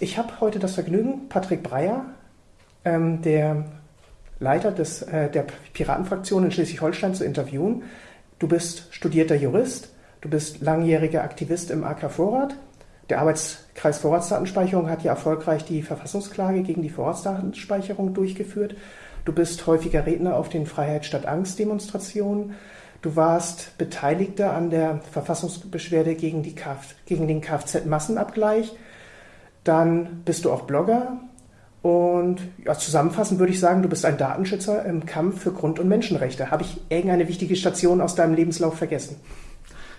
Ich habe heute das Vergnügen, Patrick Breyer, ähm, der Leiter des, äh, der Piratenfraktion in Schleswig-Holstein, zu interviewen. Du bist studierter Jurist, du bist langjähriger Aktivist im AK Vorrat. Der Arbeitskreis Vorratsdatenspeicherung hat ja erfolgreich die Verfassungsklage gegen die Vorratsdatenspeicherung durchgeführt. Du bist häufiger Redner auf den Freiheit statt Angst Demonstrationen. Du warst Beteiligter an der Verfassungsbeschwerde gegen, Kf gegen den Kfz-Massenabgleich. Dann bist du auch Blogger. Und ja, zusammenfassend würde ich sagen, du bist ein Datenschützer im Kampf für Grund- und Menschenrechte. Habe ich irgendeine wichtige Station aus deinem Lebenslauf vergessen?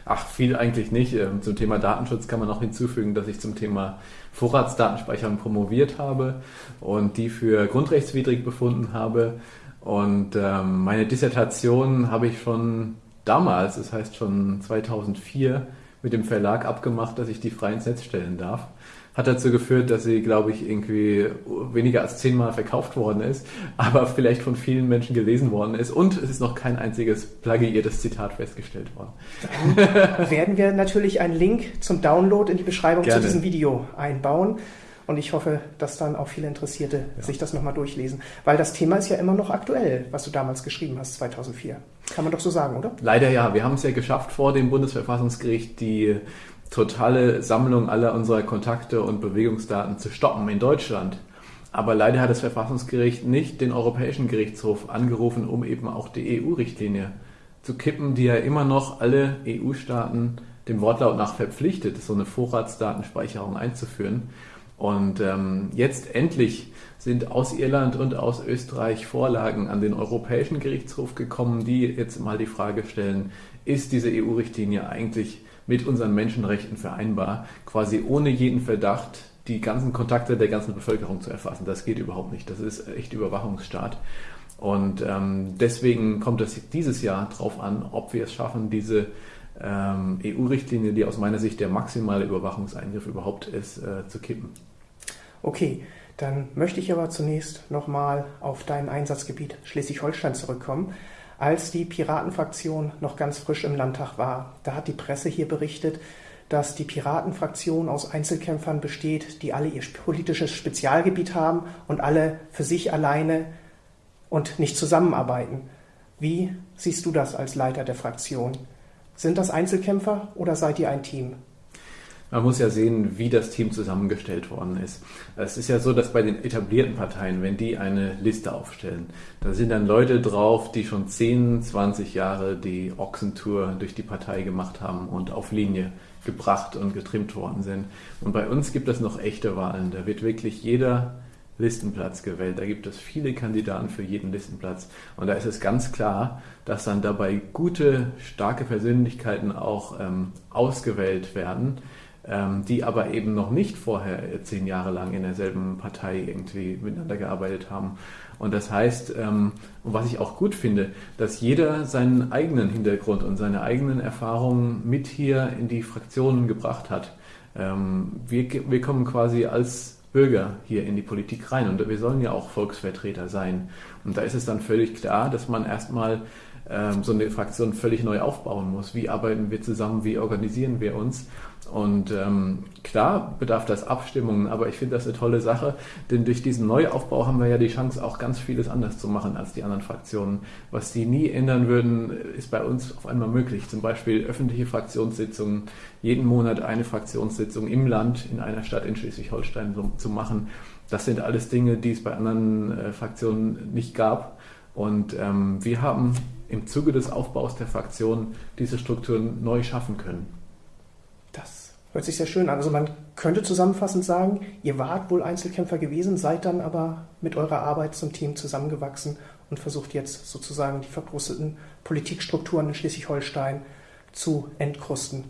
Ach, viel eigentlich nicht. Ähm, zum Thema Datenschutz kann man noch hinzufügen, dass ich zum Thema Vorratsdatenspeicherung promoviert habe und die für grundrechtswidrig befunden habe. Und ähm, meine Dissertation habe ich schon damals, das heißt schon 2004, mit dem Verlag abgemacht, dass ich die frei ins Netz stellen darf hat dazu geführt, dass sie, glaube ich, irgendwie weniger als zehnmal verkauft worden ist, aber vielleicht von vielen Menschen gelesen worden ist und es ist noch kein einziges plagiiertes Zitat festgestellt worden. Dann werden wir natürlich einen Link zum Download in die Beschreibung Gerne. zu diesem Video einbauen. Und ich hoffe, dass dann auch viele Interessierte ja. sich das nochmal durchlesen. Weil das Thema ist ja immer noch aktuell, was du damals geschrieben hast, 2004. Kann man doch so sagen, oder? Leider ja. Wir haben es ja geschafft, vor dem Bundesverfassungsgericht die totale Sammlung aller unserer Kontakte und Bewegungsdaten zu stoppen in Deutschland. Aber leider hat das Verfassungsgericht nicht den Europäischen Gerichtshof angerufen, um eben auch die EU-Richtlinie zu kippen, die ja immer noch alle EU-Staaten dem Wortlaut nach verpflichtet, so eine Vorratsdatenspeicherung einzuführen. Und ähm, jetzt endlich sind aus Irland und aus Österreich Vorlagen an den Europäischen Gerichtshof gekommen, die jetzt mal die Frage stellen, ist diese EU-Richtlinie eigentlich mit unseren Menschenrechten vereinbar, quasi ohne jeden Verdacht die ganzen Kontakte der ganzen Bevölkerung zu erfassen. Das geht überhaupt nicht. Das ist echt Überwachungsstaat. Und ähm, deswegen kommt es dieses Jahr darauf an, ob wir es schaffen, diese ähm, EU-Richtlinie, die aus meiner Sicht der maximale Überwachungseingriff überhaupt ist, äh, zu kippen. Okay, dann möchte ich aber zunächst nochmal auf dein Einsatzgebiet Schleswig-Holstein zurückkommen als die Piratenfraktion noch ganz frisch im Landtag war. Da hat die Presse hier berichtet, dass die Piratenfraktion aus Einzelkämpfern besteht, die alle ihr politisches Spezialgebiet haben und alle für sich alleine und nicht zusammenarbeiten. Wie siehst du das als Leiter der Fraktion? Sind das Einzelkämpfer oder seid ihr ein Team? Man muss ja sehen, wie das Team zusammengestellt worden ist. Es ist ja so, dass bei den etablierten Parteien, wenn die eine Liste aufstellen, da sind dann Leute drauf, die schon 10, 20 Jahre die Ochsentour durch die Partei gemacht haben und auf Linie gebracht und getrimmt worden sind. Und bei uns gibt es noch echte Wahlen. Da wird wirklich jeder Listenplatz gewählt. Da gibt es viele Kandidaten für jeden Listenplatz. Und da ist es ganz klar, dass dann dabei gute, starke Persönlichkeiten auch ähm, ausgewählt werden, die aber eben noch nicht vorher zehn Jahre lang in derselben Partei irgendwie miteinander gearbeitet haben. Und das heißt, ähm, und was ich auch gut finde, dass jeder seinen eigenen Hintergrund und seine eigenen Erfahrungen mit hier in die Fraktionen gebracht hat. Ähm, wir, wir kommen quasi als Bürger hier in die Politik rein und wir sollen ja auch Volksvertreter sein. Und da ist es dann völlig klar, dass man erstmal ähm, so eine Fraktion völlig neu aufbauen muss. Wie arbeiten wir zusammen? Wie organisieren wir uns? Und ähm, klar bedarf das Abstimmungen, aber ich finde das eine tolle Sache, denn durch diesen Neuaufbau haben wir ja die Chance, auch ganz vieles anders zu machen als die anderen Fraktionen. Was die nie ändern würden, ist bei uns auf einmal möglich. Zum Beispiel öffentliche Fraktionssitzungen, jeden Monat eine Fraktionssitzung im Land, in einer Stadt in Schleswig-Holstein zu machen. Das sind alles Dinge, die es bei anderen äh, Fraktionen nicht gab. Und ähm, wir haben im Zuge des Aufbaus der Fraktion diese Strukturen neu schaffen können. Hört sich sehr schön an. Also man könnte zusammenfassend sagen, ihr wart wohl Einzelkämpfer gewesen, seid dann aber mit eurer Arbeit zum Team zusammengewachsen und versucht jetzt sozusagen die verbrusteten Politikstrukturen in Schleswig-Holstein zu entkrusten.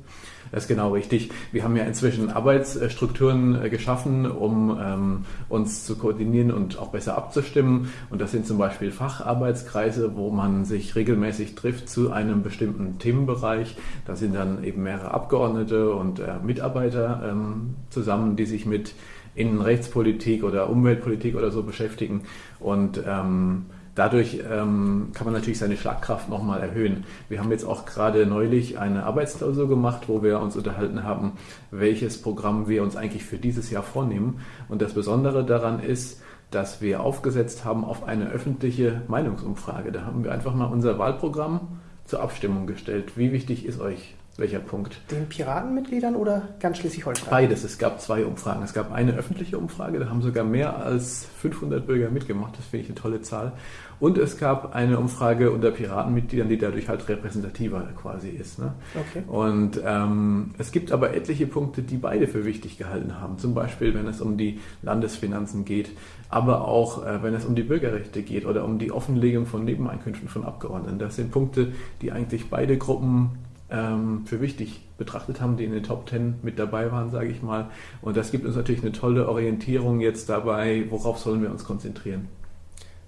Das ist genau richtig. Wir haben ja inzwischen Arbeitsstrukturen äh, geschaffen, um ähm, uns zu koordinieren und auch besser abzustimmen. Und das sind zum Beispiel Facharbeitskreise, wo man sich regelmäßig trifft zu einem bestimmten Themenbereich. Da sind dann eben mehrere Abgeordnete und äh, Mitarbeiter ähm, zusammen, die sich mit Innenrechtspolitik oder Umweltpolitik oder so beschäftigen. Und ähm, dadurch ähm, kann man natürlich seine Schlagkraft nochmal erhöhen. Wir haben jetzt auch gerade neulich eine Arbeitsklausur gemacht, wo wir uns unterhalten haben, welches Programm wir uns eigentlich für dieses Jahr vornehmen. Und das Besondere daran ist, dass wir aufgesetzt haben auf eine öffentliche Meinungsumfrage. Da haben wir einfach mal unser Wahlprogramm zur Abstimmung gestellt. Wie wichtig ist euch welcher Punkt? Den Piratenmitgliedern oder ganz Schleswig-Holstein? Beides. Es gab zwei Umfragen. Es gab eine öffentliche Umfrage, da haben sogar mehr als 500 Bürger mitgemacht. Das finde ich eine tolle Zahl. Und es gab eine Umfrage unter Piratenmitgliedern, die dadurch halt repräsentativer quasi ist. Ne? Okay. Und ähm, es gibt aber etliche Punkte, die beide für wichtig gehalten haben. Zum Beispiel, wenn es um die Landesfinanzen geht, aber auch, äh, wenn es um die Bürgerrechte geht oder um die Offenlegung von Nebeneinkünften von Abgeordneten. Das sind Punkte, die eigentlich beide Gruppen ähm, für wichtig betrachtet haben, die in den Top Ten mit dabei waren, sage ich mal. Und das gibt uns natürlich eine tolle Orientierung jetzt dabei, worauf sollen wir uns konzentrieren.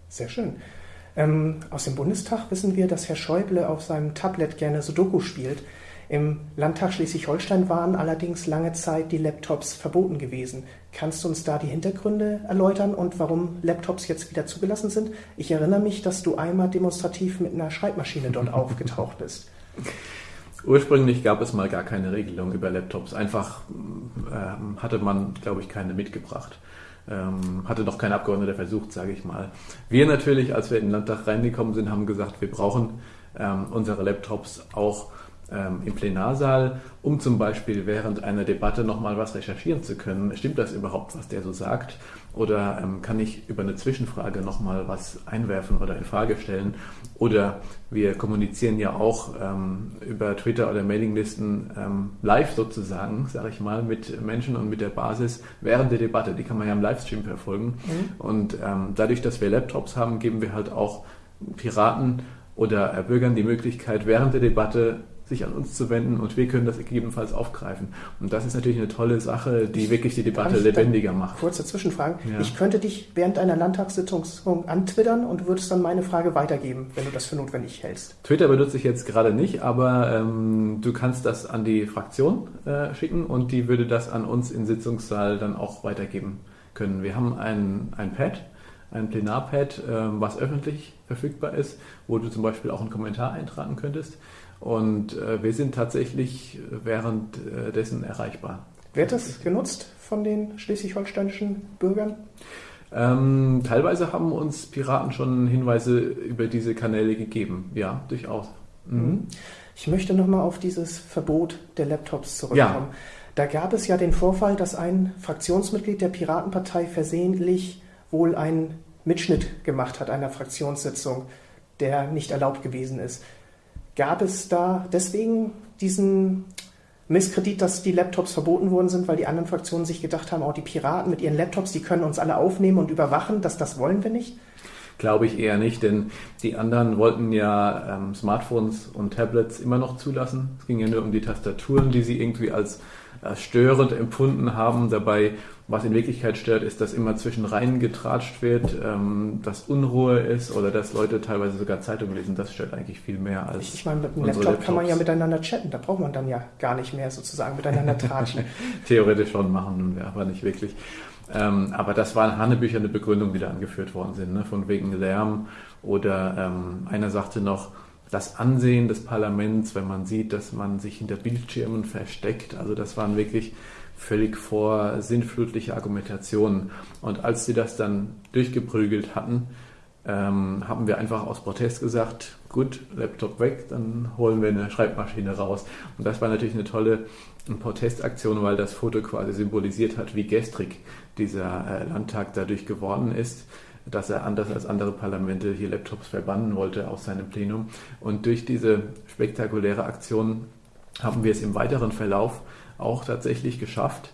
Sehr schön. Ähm, aus dem Bundestag wissen wir, dass Herr Schäuble auf seinem Tablet gerne Sudoku spielt. Im Landtag Schleswig-Holstein waren allerdings lange Zeit die Laptops verboten gewesen. Kannst du uns da die Hintergründe erläutern und warum Laptops jetzt wieder zugelassen sind? Ich erinnere mich, dass du einmal demonstrativ mit einer Schreibmaschine dort aufgetaucht bist. Ursprünglich gab es mal gar keine Regelung über Laptops. Einfach äh, hatte man, glaube ich, keine mitgebracht ähm, hatte noch kein Abgeordneter versucht, sage ich mal. Wir natürlich, als wir in den Landtag reingekommen sind, haben gesagt, wir brauchen ähm, unsere Laptops auch ähm, im Plenarsaal, um zum Beispiel während einer Debatte nochmal was recherchieren zu können. Stimmt das überhaupt, was der so sagt? Oder ähm, kann ich über eine Zwischenfrage nochmal was einwerfen oder in Frage stellen? Oder wir kommunizieren ja auch ähm, über Twitter oder Mailinglisten ähm, live sozusagen, sage ich mal, mit Menschen und mit der Basis während der Debatte. Die kann man ja im Livestream verfolgen. Mhm. Und ähm, dadurch, dass wir Laptops haben, geben wir halt auch Piraten oder Bürgern die Möglichkeit, während der Debatte sich an uns zu wenden und wir können das gegebenenfalls aufgreifen. Und das ist natürlich eine tolle Sache, die wirklich die Debatte lebendiger macht. Kurze Zwischenfrage. Ja. Ich könnte dich während einer Landtagssitzung antwittern und würdest dann meine Frage weitergeben, wenn du das für notwendig hältst. Twitter benutze ich jetzt gerade nicht, aber ähm, du kannst das an die Fraktion äh, schicken und die würde das an uns im Sitzungssaal dann auch weitergeben können. Wir haben ein, ein Pad, ein Plenarpad, äh, was öffentlich verfügbar ist, wo du zum Beispiel auch einen Kommentar eintragen könntest. Und äh, wir sind tatsächlich währenddessen erreichbar. Wird das genutzt von den schleswig-holsteinischen Bürgern? Ähm, teilweise haben uns Piraten schon Hinweise über diese Kanäle gegeben. Ja, durchaus. Mhm. mhm. Ich möchte nochmal auf dieses Verbot der Laptops zurückkommen. Ja. Da gab es ja den Vorfall, dass ein Fraktionsmitglied der Piratenpartei versehentlich wohl einen Mitschnitt gemacht hat einer Fraktionssitzung, der nicht erlaubt gewesen ist. Gab es da deswegen diesen Misskredit, dass die Laptops verboten worden sind, weil die anderen Fraktionen sich gedacht haben, auch oh, die Piraten mit ihren Laptops, die können uns alle aufnehmen und überwachen, dass das wollen wir nicht? Glaube ich eher nicht, denn die anderen wollten ja ähm, Smartphones und Tablets immer noch zulassen. Es ging ja nur um die Tastaturen, die sie irgendwie als äh, störend empfunden haben. Dabei, was in Wirklichkeit stört, ist, dass immer zwischen Reihen getratscht wird, ähm, dass Unruhe ist oder dass Leute teilweise sogar Zeitungen lesen. Das stört eigentlich viel mehr als. Ich meine, mit dem Laptop Laptops. kann man ja miteinander chatten. Da braucht man dann ja gar nicht mehr sozusagen miteinander tratschen. Theoretisch schon machen wir, aber nicht wirklich. Ähm, aber das waren Hannebücher Begründung, die da angeführt worden sind, ne? von wegen Lärm oder ähm, einer sagte noch, das Ansehen des Parlaments, wenn man sieht, dass man sich hinter Bildschirmen versteckt. Also das waren wirklich völlig vor sinnflutliche Argumentationen. Und als sie das dann durchgeprügelt hatten, ähm, haben wir einfach aus Protest gesagt, gut, Laptop weg, dann holen wir eine Schreibmaschine raus. Und das war natürlich eine tolle Protestaktion, weil das Foto quasi symbolisiert hat, wie gestrig dieser äh, Landtag dadurch geworden ist dass er anders als andere Parlamente hier Laptops verbannen wollte aus seinem Plenum. Und durch diese spektakuläre Aktion haben wir es im weiteren Verlauf auch tatsächlich geschafft,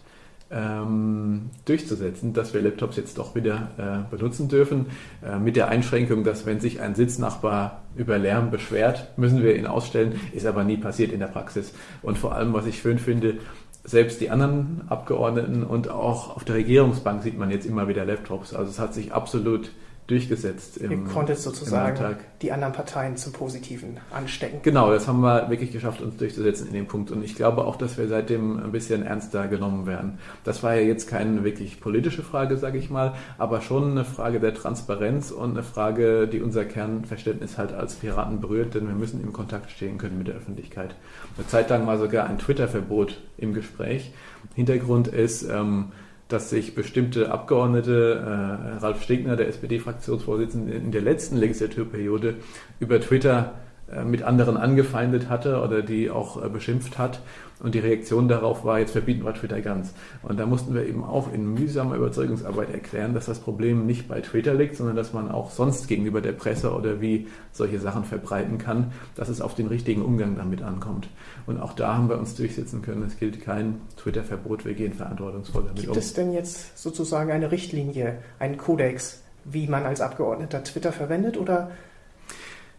ähm, durchzusetzen, dass wir Laptops jetzt doch wieder äh, benutzen dürfen, äh, mit der Einschränkung, dass wenn sich ein Sitznachbar über Lärm beschwert, müssen wir ihn ausstellen, ist aber nie passiert in der Praxis. Und vor allem, was ich schön finde, selbst die anderen Abgeordneten und auch auf der Regierungsbank sieht man jetzt immer wieder Laptops. Also es hat sich absolut durchgesetzt. Im, Ihr konntet sozusagen die anderen Parteien zum Positiven anstecken. Genau, das haben wir wirklich geschafft, uns durchzusetzen in dem Punkt. Und ich glaube auch, dass wir seitdem ein bisschen ernster genommen werden. Das war ja jetzt keine wirklich politische Frage, sage ich mal, aber schon eine Frage der Transparenz und eine Frage, die unser Kernverständnis halt als Piraten berührt, denn wir müssen im Kontakt stehen können mit der Öffentlichkeit. Eine Zeit lang war sogar ein Twitter-Verbot im Gespräch. Hintergrund ist, ähm, dass sich bestimmte Abgeordnete, äh, Ralf Stegner, der SPD-Fraktionsvorsitzende, in der letzten Legislaturperiode über Twitter mit anderen angefeindet hatte oder die auch äh, beschimpft hat. Und die Reaktion darauf war, jetzt verbieten wir Twitter ganz. Und da mussten wir eben auch in mühsamer Überzeugungsarbeit erklären, dass das Problem nicht bei Twitter liegt, sondern dass man auch sonst gegenüber der Presse oder wie solche Sachen verbreiten kann, dass es auf den richtigen Umgang damit ankommt. Und auch da haben wir uns durchsetzen können. Es gilt kein Twitter-Verbot, wir gehen verantwortungsvoll damit Gibt um. Gibt es denn jetzt sozusagen eine Richtlinie, einen Kodex, wie man als Abgeordneter Twitter verwendet oder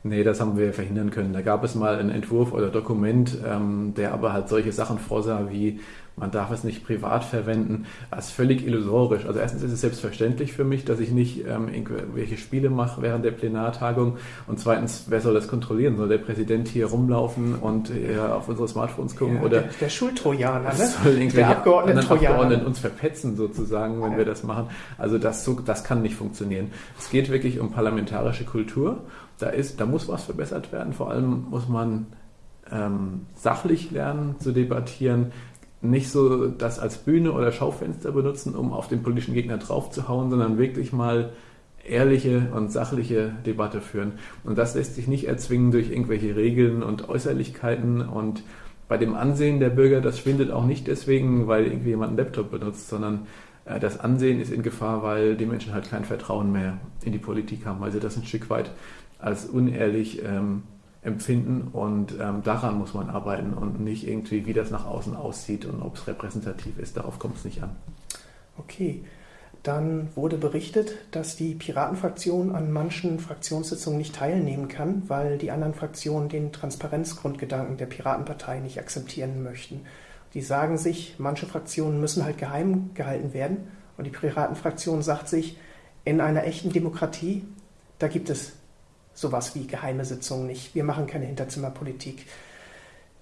Nee, das haben wir verhindern können. Da gab es mal einen Entwurf oder Dokument, ähm, der aber halt solche Sachen vorsah wie man darf es nicht privat verwenden, das ist völlig illusorisch. Also erstens ist es selbstverständlich für mich, dass ich nicht ähm, irgendwelche Spiele mache während der Plenartagung und zweitens, wer soll das kontrollieren? Soll der Präsident hier rumlaufen und äh, auf unsere Smartphones gucken? Ja, oder der, der Schultrojaner, ne? Soll der Abgeordneten Abgeordneten uns verpetzen sozusagen, wenn ja. wir das machen. Also das, so, das kann nicht funktionieren. Es geht wirklich um parlamentarische Kultur da, ist, da muss was verbessert werden. Vor allem muss man ähm, sachlich lernen zu debattieren, nicht so das als Bühne oder Schaufenster benutzen, um auf den politischen Gegner draufzuhauen, sondern wirklich mal ehrliche und sachliche Debatte führen. Und das lässt sich nicht erzwingen durch irgendwelche Regeln und Äußerlichkeiten. Und bei dem Ansehen der Bürger, das schwindet auch nicht deswegen, weil irgendwie jemand einen Laptop benutzt, sondern äh, das Ansehen ist in Gefahr, weil die Menschen halt kein Vertrauen mehr in die Politik haben, weil sie das ein Stück weit als unehrlich ähm, empfinden und ähm, daran muss man arbeiten und nicht irgendwie, wie das nach außen aussieht und ob es repräsentativ ist. Darauf kommt es nicht an. Okay. Dann wurde berichtet, dass die Piratenfraktion an manchen Fraktionssitzungen nicht teilnehmen kann, weil die anderen Fraktionen den Transparenzgrundgedanken der Piratenpartei nicht akzeptieren möchten. Die sagen sich, manche Fraktionen müssen halt geheim gehalten werden. Und die Piratenfraktion sagt sich, in einer echten Demokratie, da gibt es sowas wie geheime Sitzungen nicht. Wir machen keine Hinterzimmerpolitik.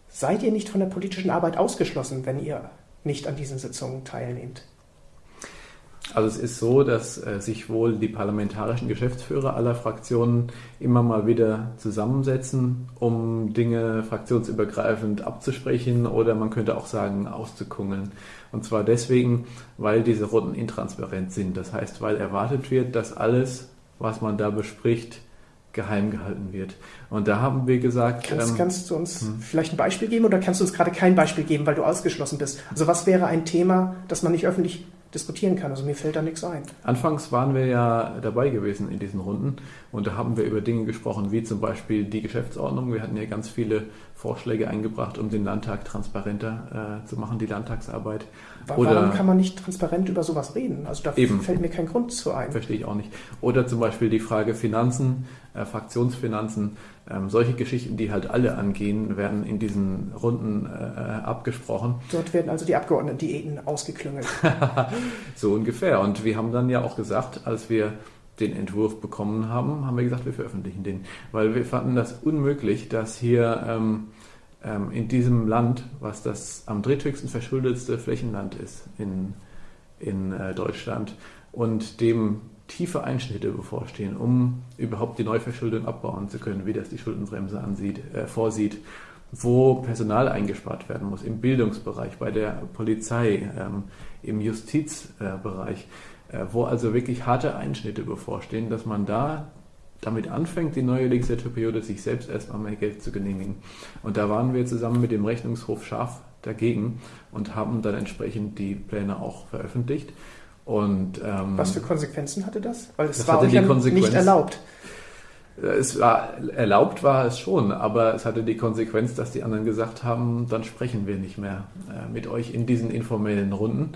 Seid ihr nicht von der politischen Arbeit ausgeschlossen, wenn ihr nicht an diesen Sitzungen teilnehmt? Also es ist so, dass äh, sich wohl die parlamentarischen Geschäftsführer aller Fraktionen immer mal wieder zusammensetzen, um Dinge fraktionsübergreifend abzusprechen oder man könnte auch sagen auszukungeln. Und zwar deswegen, weil diese Runden intransparent sind. Das heißt, weil erwartet wird, dass alles, was man da bespricht, geheim gehalten wird. Und da haben wir gesagt. Kannst, ähm, kannst du uns hm. vielleicht ein Beispiel geben oder kannst du uns gerade kein Beispiel geben, weil du ausgeschlossen bist? Also was wäre ein Thema, das man nicht öffentlich diskutieren kann? Also mir fällt da nichts ein. Anfangs waren wir ja dabei gewesen in diesen Runden und da haben wir über Dinge gesprochen, wie zum Beispiel die Geschäftsordnung. Wir hatten ja ganz viele Vorschläge eingebracht, um den Landtag transparenter äh, zu machen, die Landtagsarbeit. Warum Oder, kann man nicht transparent über sowas reden? Also da eben, fällt mir kein Grund zu ein. Verstehe ich auch nicht. Oder zum Beispiel die Frage Finanzen, äh, Fraktionsfinanzen. Ähm, solche Geschichten, die halt alle angehen, werden in diesen Runden äh, abgesprochen. Dort werden also die Abgeordneten-Diäten ausgeklüngelt. so ungefähr. Und wir haben dann ja auch gesagt, als wir den Entwurf bekommen haben, haben wir gesagt, wir veröffentlichen den. Weil wir fanden das unmöglich, dass hier ähm, ähm, in diesem Land, was das am dritthöchsten verschuldetste Flächenland ist in, in äh, Deutschland und dem tiefe Einschnitte bevorstehen, um überhaupt die Neuverschuldung abbauen zu können, wie das die Schuldenbremse ansieht, äh, vorsieht, wo Personal eingespart werden muss, im Bildungsbereich, bei der Polizei, ähm, im Justizbereich, äh, wo also wirklich harte Einschnitte bevorstehen, dass man da damit anfängt, die neue Legislaturperiode sich selbst erstmal mehr Geld zu genehmigen. Und da waren wir zusammen mit dem Rechnungshof scharf dagegen und haben dann entsprechend die Pläne auch veröffentlicht. Und, ähm, Was für Konsequenzen hatte das? Weil es war ja nicht erlaubt. Es war erlaubt war es schon, aber es hatte die Konsequenz, dass die anderen gesagt haben, dann sprechen wir nicht mehr äh, mit euch in diesen informellen Runden.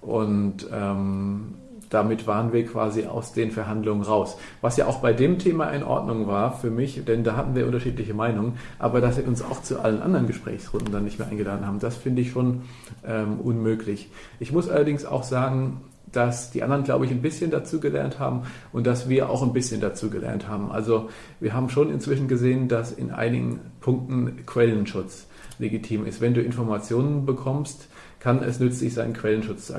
Und ähm, damit waren wir quasi aus den Verhandlungen raus. Was ja auch bei dem Thema in Ordnung war für mich, denn da hatten wir unterschiedliche Meinungen, aber dass sie uns auch zu allen anderen Gesprächsrunden dann nicht mehr eingeladen haben, das finde ich schon ähm, unmöglich. Ich muss allerdings auch sagen, dass die anderen, glaube ich, ein bisschen dazugelernt haben und dass wir auch ein bisschen dazugelernt haben. Also wir haben schon inzwischen gesehen, dass in einigen Punkten Quellenschutz legitim ist. Wenn du Informationen bekommst, kann es nützlich sein, Quellenschutz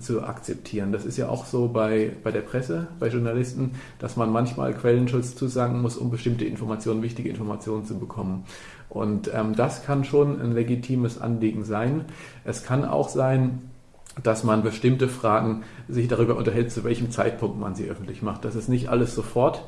zu akzeptieren. Das ist ja auch so bei, bei der Presse, bei Journalisten, dass man manchmal Quellenschutz zusagen muss, um bestimmte Informationen, wichtige Informationen zu bekommen. Und ähm, das kann schon ein legitimes Anliegen sein. Es kann auch sein, dass man bestimmte Fragen sich darüber unterhält, zu welchem Zeitpunkt man sie öffentlich macht. Das ist nicht alles sofort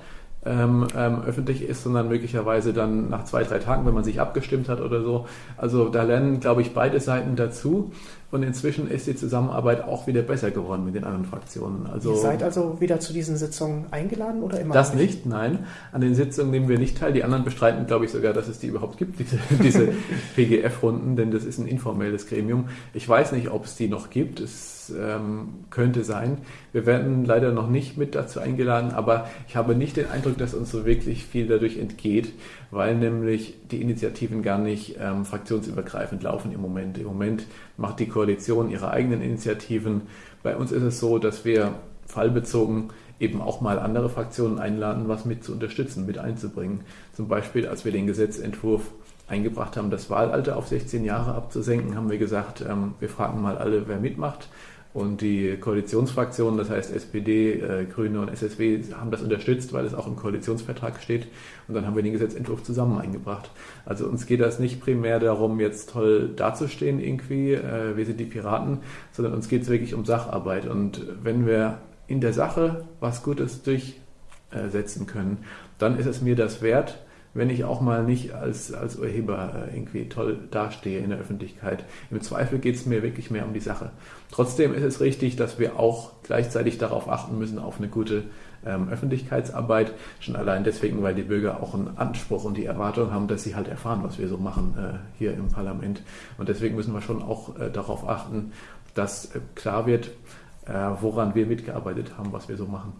ähm, ähm, öffentlich ist, sondern möglicherweise dann nach zwei, drei Tagen, wenn man sich abgestimmt hat oder so. Also da lernen, glaube ich, beide Seiten dazu. Und inzwischen ist die Zusammenarbeit auch wieder besser geworden mit den anderen Fraktionen. Also, Ihr seid also wieder zu diesen Sitzungen eingeladen oder immer? Das nicht, nein. An den Sitzungen nehmen wir nicht teil. Die anderen bestreiten, glaube ich, sogar, dass es die überhaupt gibt, diese, diese PGF-Runden, denn das ist ein informelles Gremium. Ich weiß nicht, ob es die noch gibt. Es ähm, könnte sein. Wir werden leider noch nicht mit dazu eingeladen, aber ich habe nicht den Eindruck, dass uns so wirklich viel dadurch entgeht, weil nämlich die Initiativen gar nicht ähm, fraktionsübergreifend laufen im Moment. Im Moment macht die Koalition ihre eigenen Initiativen. Bei uns ist es so, dass wir fallbezogen eben auch mal andere Fraktionen einladen, was mit zu unterstützen, mit einzubringen. Zum Beispiel, als wir den Gesetzentwurf eingebracht haben, das Wahlalter auf 16 Jahre abzusenken, haben wir gesagt, ähm, wir fragen mal alle, wer mitmacht. Und die Koalitionsfraktionen, das heißt SPD, äh, Grüne und SSW, haben das unterstützt, weil es auch im Koalitionsvertrag steht. Und dann haben wir den Gesetzentwurf zusammen eingebracht. Also uns geht das nicht primär darum, jetzt toll dazustehen irgendwie, äh, wir sind die Piraten, sondern uns geht es wirklich um Sacharbeit. Und wenn wir in der Sache was Gutes durchsetzen können, dann ist es mir das wert, wenn ich auch mal nicht als, als Urheber äh, irgendwie toll dastehe in der Öffentlichkeit. Im Zweifel geht es mir wirklich mehr um die Sache. Trotzdem ist es richtig, dass wir auch gleichzeitig darauf achten müssen, auf eine gute ähm, Öffentlichkeitsarbeit. Schon allein deswegen, weil die Bürger auch einen Anspruch und die Erwartung haben, dass sie halt erfahren, was wir so machen äh, hier im Parlament. Und deswegen müssen wir schon auch äh, darauf achten, dass äh, klar wird, äh, woran wir mitgearbeitet haben, was wir so machen.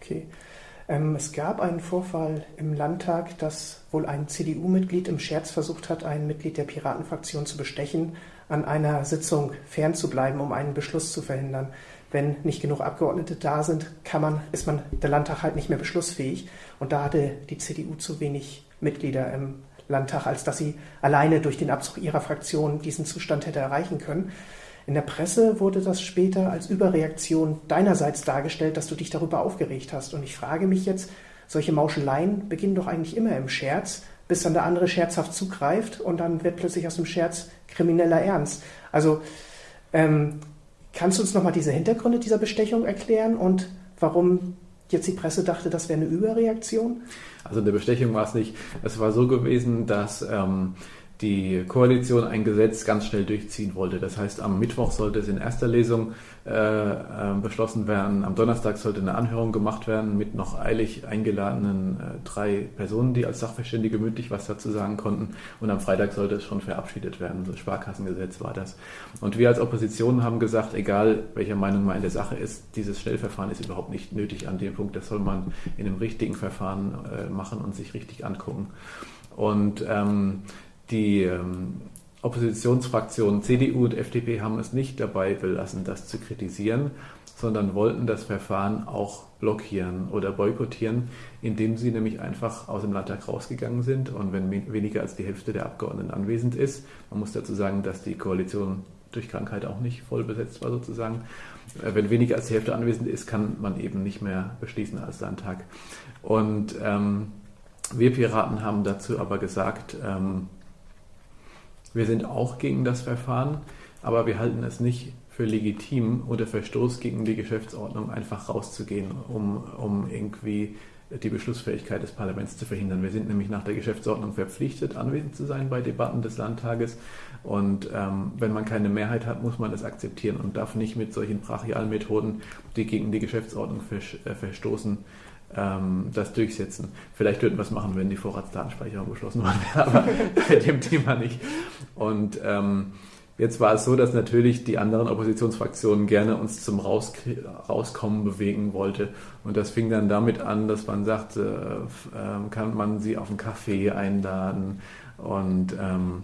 Okay. Ähm, es gab einen Vorfall im Landtag, dass wohl ein CDU-Mitglied im Scherz versucht hat, ein Mitglied der Piratenfraktion zu bestechen, an einer Sitzung fernzubleiben, um einen Beschluss zu verhindern. Wenn nicht genug Abgeordnete da sind, kann man, ist man der Landtag halt nicht mehr beschlussfähig. Und da hatte die CDU zu wenig Mitglieder im Landtag, als dass sie alleine durch den Abzug ihrer Fraktion diesen Zustand hätte erreichen können. In der Presse wurde das später als Überreaktion deinerseits dargestellt, dass du dich darüber aufgeregt hast. Und ich frage mich jetzt, solche Mauscheleien beginnen doch eigentlich immer im Scherz, bis dann der andere scherzhaft zugreift und dann wird plötzlich aus dem Scherz krimineller Ernst. Also ähm, kannst du uns nochmal diese Hintergründe dieser Bestechung erklären und warum jetzt die Presse dachte, das wäre eine Überreaktion? Also eine Bestechung war es nicht. Es war so gewesen, dass ähm, die Koalition ein Gesetz ganz schnell durchziehen wollte. Das heißt, am Mittwoch sollte es in erster Lesung äh, äh, beschlossen werden. Am Donnerstag sollte eine Anhörung gemacht werden mit noch eilig eingeladenen äh, drei Personen, die als Sachverständige mündlich was dazu sagen konnten. Und am Freitag sollte es schon verabschiedet werden. Das Sparkassengesetz war das. Und wir als Opposition haben gesagt, egal welcher Meinung man in der Sache ist, dieses Schnellverfahren ist überhaupt nicht nötig an dem Punkt. Das soll man in einem richtigen Verfahren äh, machen und sich richtig angucken. Und ähm, die ähm, Oppositionsfraktionen CDU und FDP haben es nicht dabei belassen, das zu kritisieren, sondern wollten das Verfahren auch blockieren oder boykottieren, indem sie nämlich einfach aus dem Landtag rausgegangen sind. Und wenn weniger als die Hälfte der Abgeordneten anwesend ist, man muss dazu sagen, dass die Koalition durch Krankheit auch nicht voll besetzt war sozusagen. Äh, wenn weniger als die Hälfte anwesend ist, kann man eben nicht mehr beschließen als Landtag. Und ähm, wir Piraten haben dazu aber gesagt, ähm, wir sind auch gegen das Verfahren, aber wir halten es nicht für legitim oder Verstoß gegen die Geschäftsordnung einfach rauszugehen, um, um irgendwie die Beschlussfähigkeit des Parlaments zu verhindern. Wir sind nämlich nach der Geschäftsordnung verpflichtet, anwesend zu sein bei Debatten des Landtages. Und ähm, wenn man keine Mehrheit hat, muss man das akzeptieren und darf nicht mit solchen brachialen Methoden, die gegen die Geschäftsordnung äh, verstoßen, ähm, das durchsetzen. Vielleicht würden wir es machen, wenn die Vorratsdatenspeicherung beschlossen worden wäre, aber bei dem Thema nicht. Und ähm, jetzt war es so, dass natürlich die anderen Oppositionsfraktionen gerne uns zum Raus Rauskommen bewegen wollte. Und das fing dann damit an, dass man sagte, äh, kann man sie auf einen Kaffee einladen. Und ähm,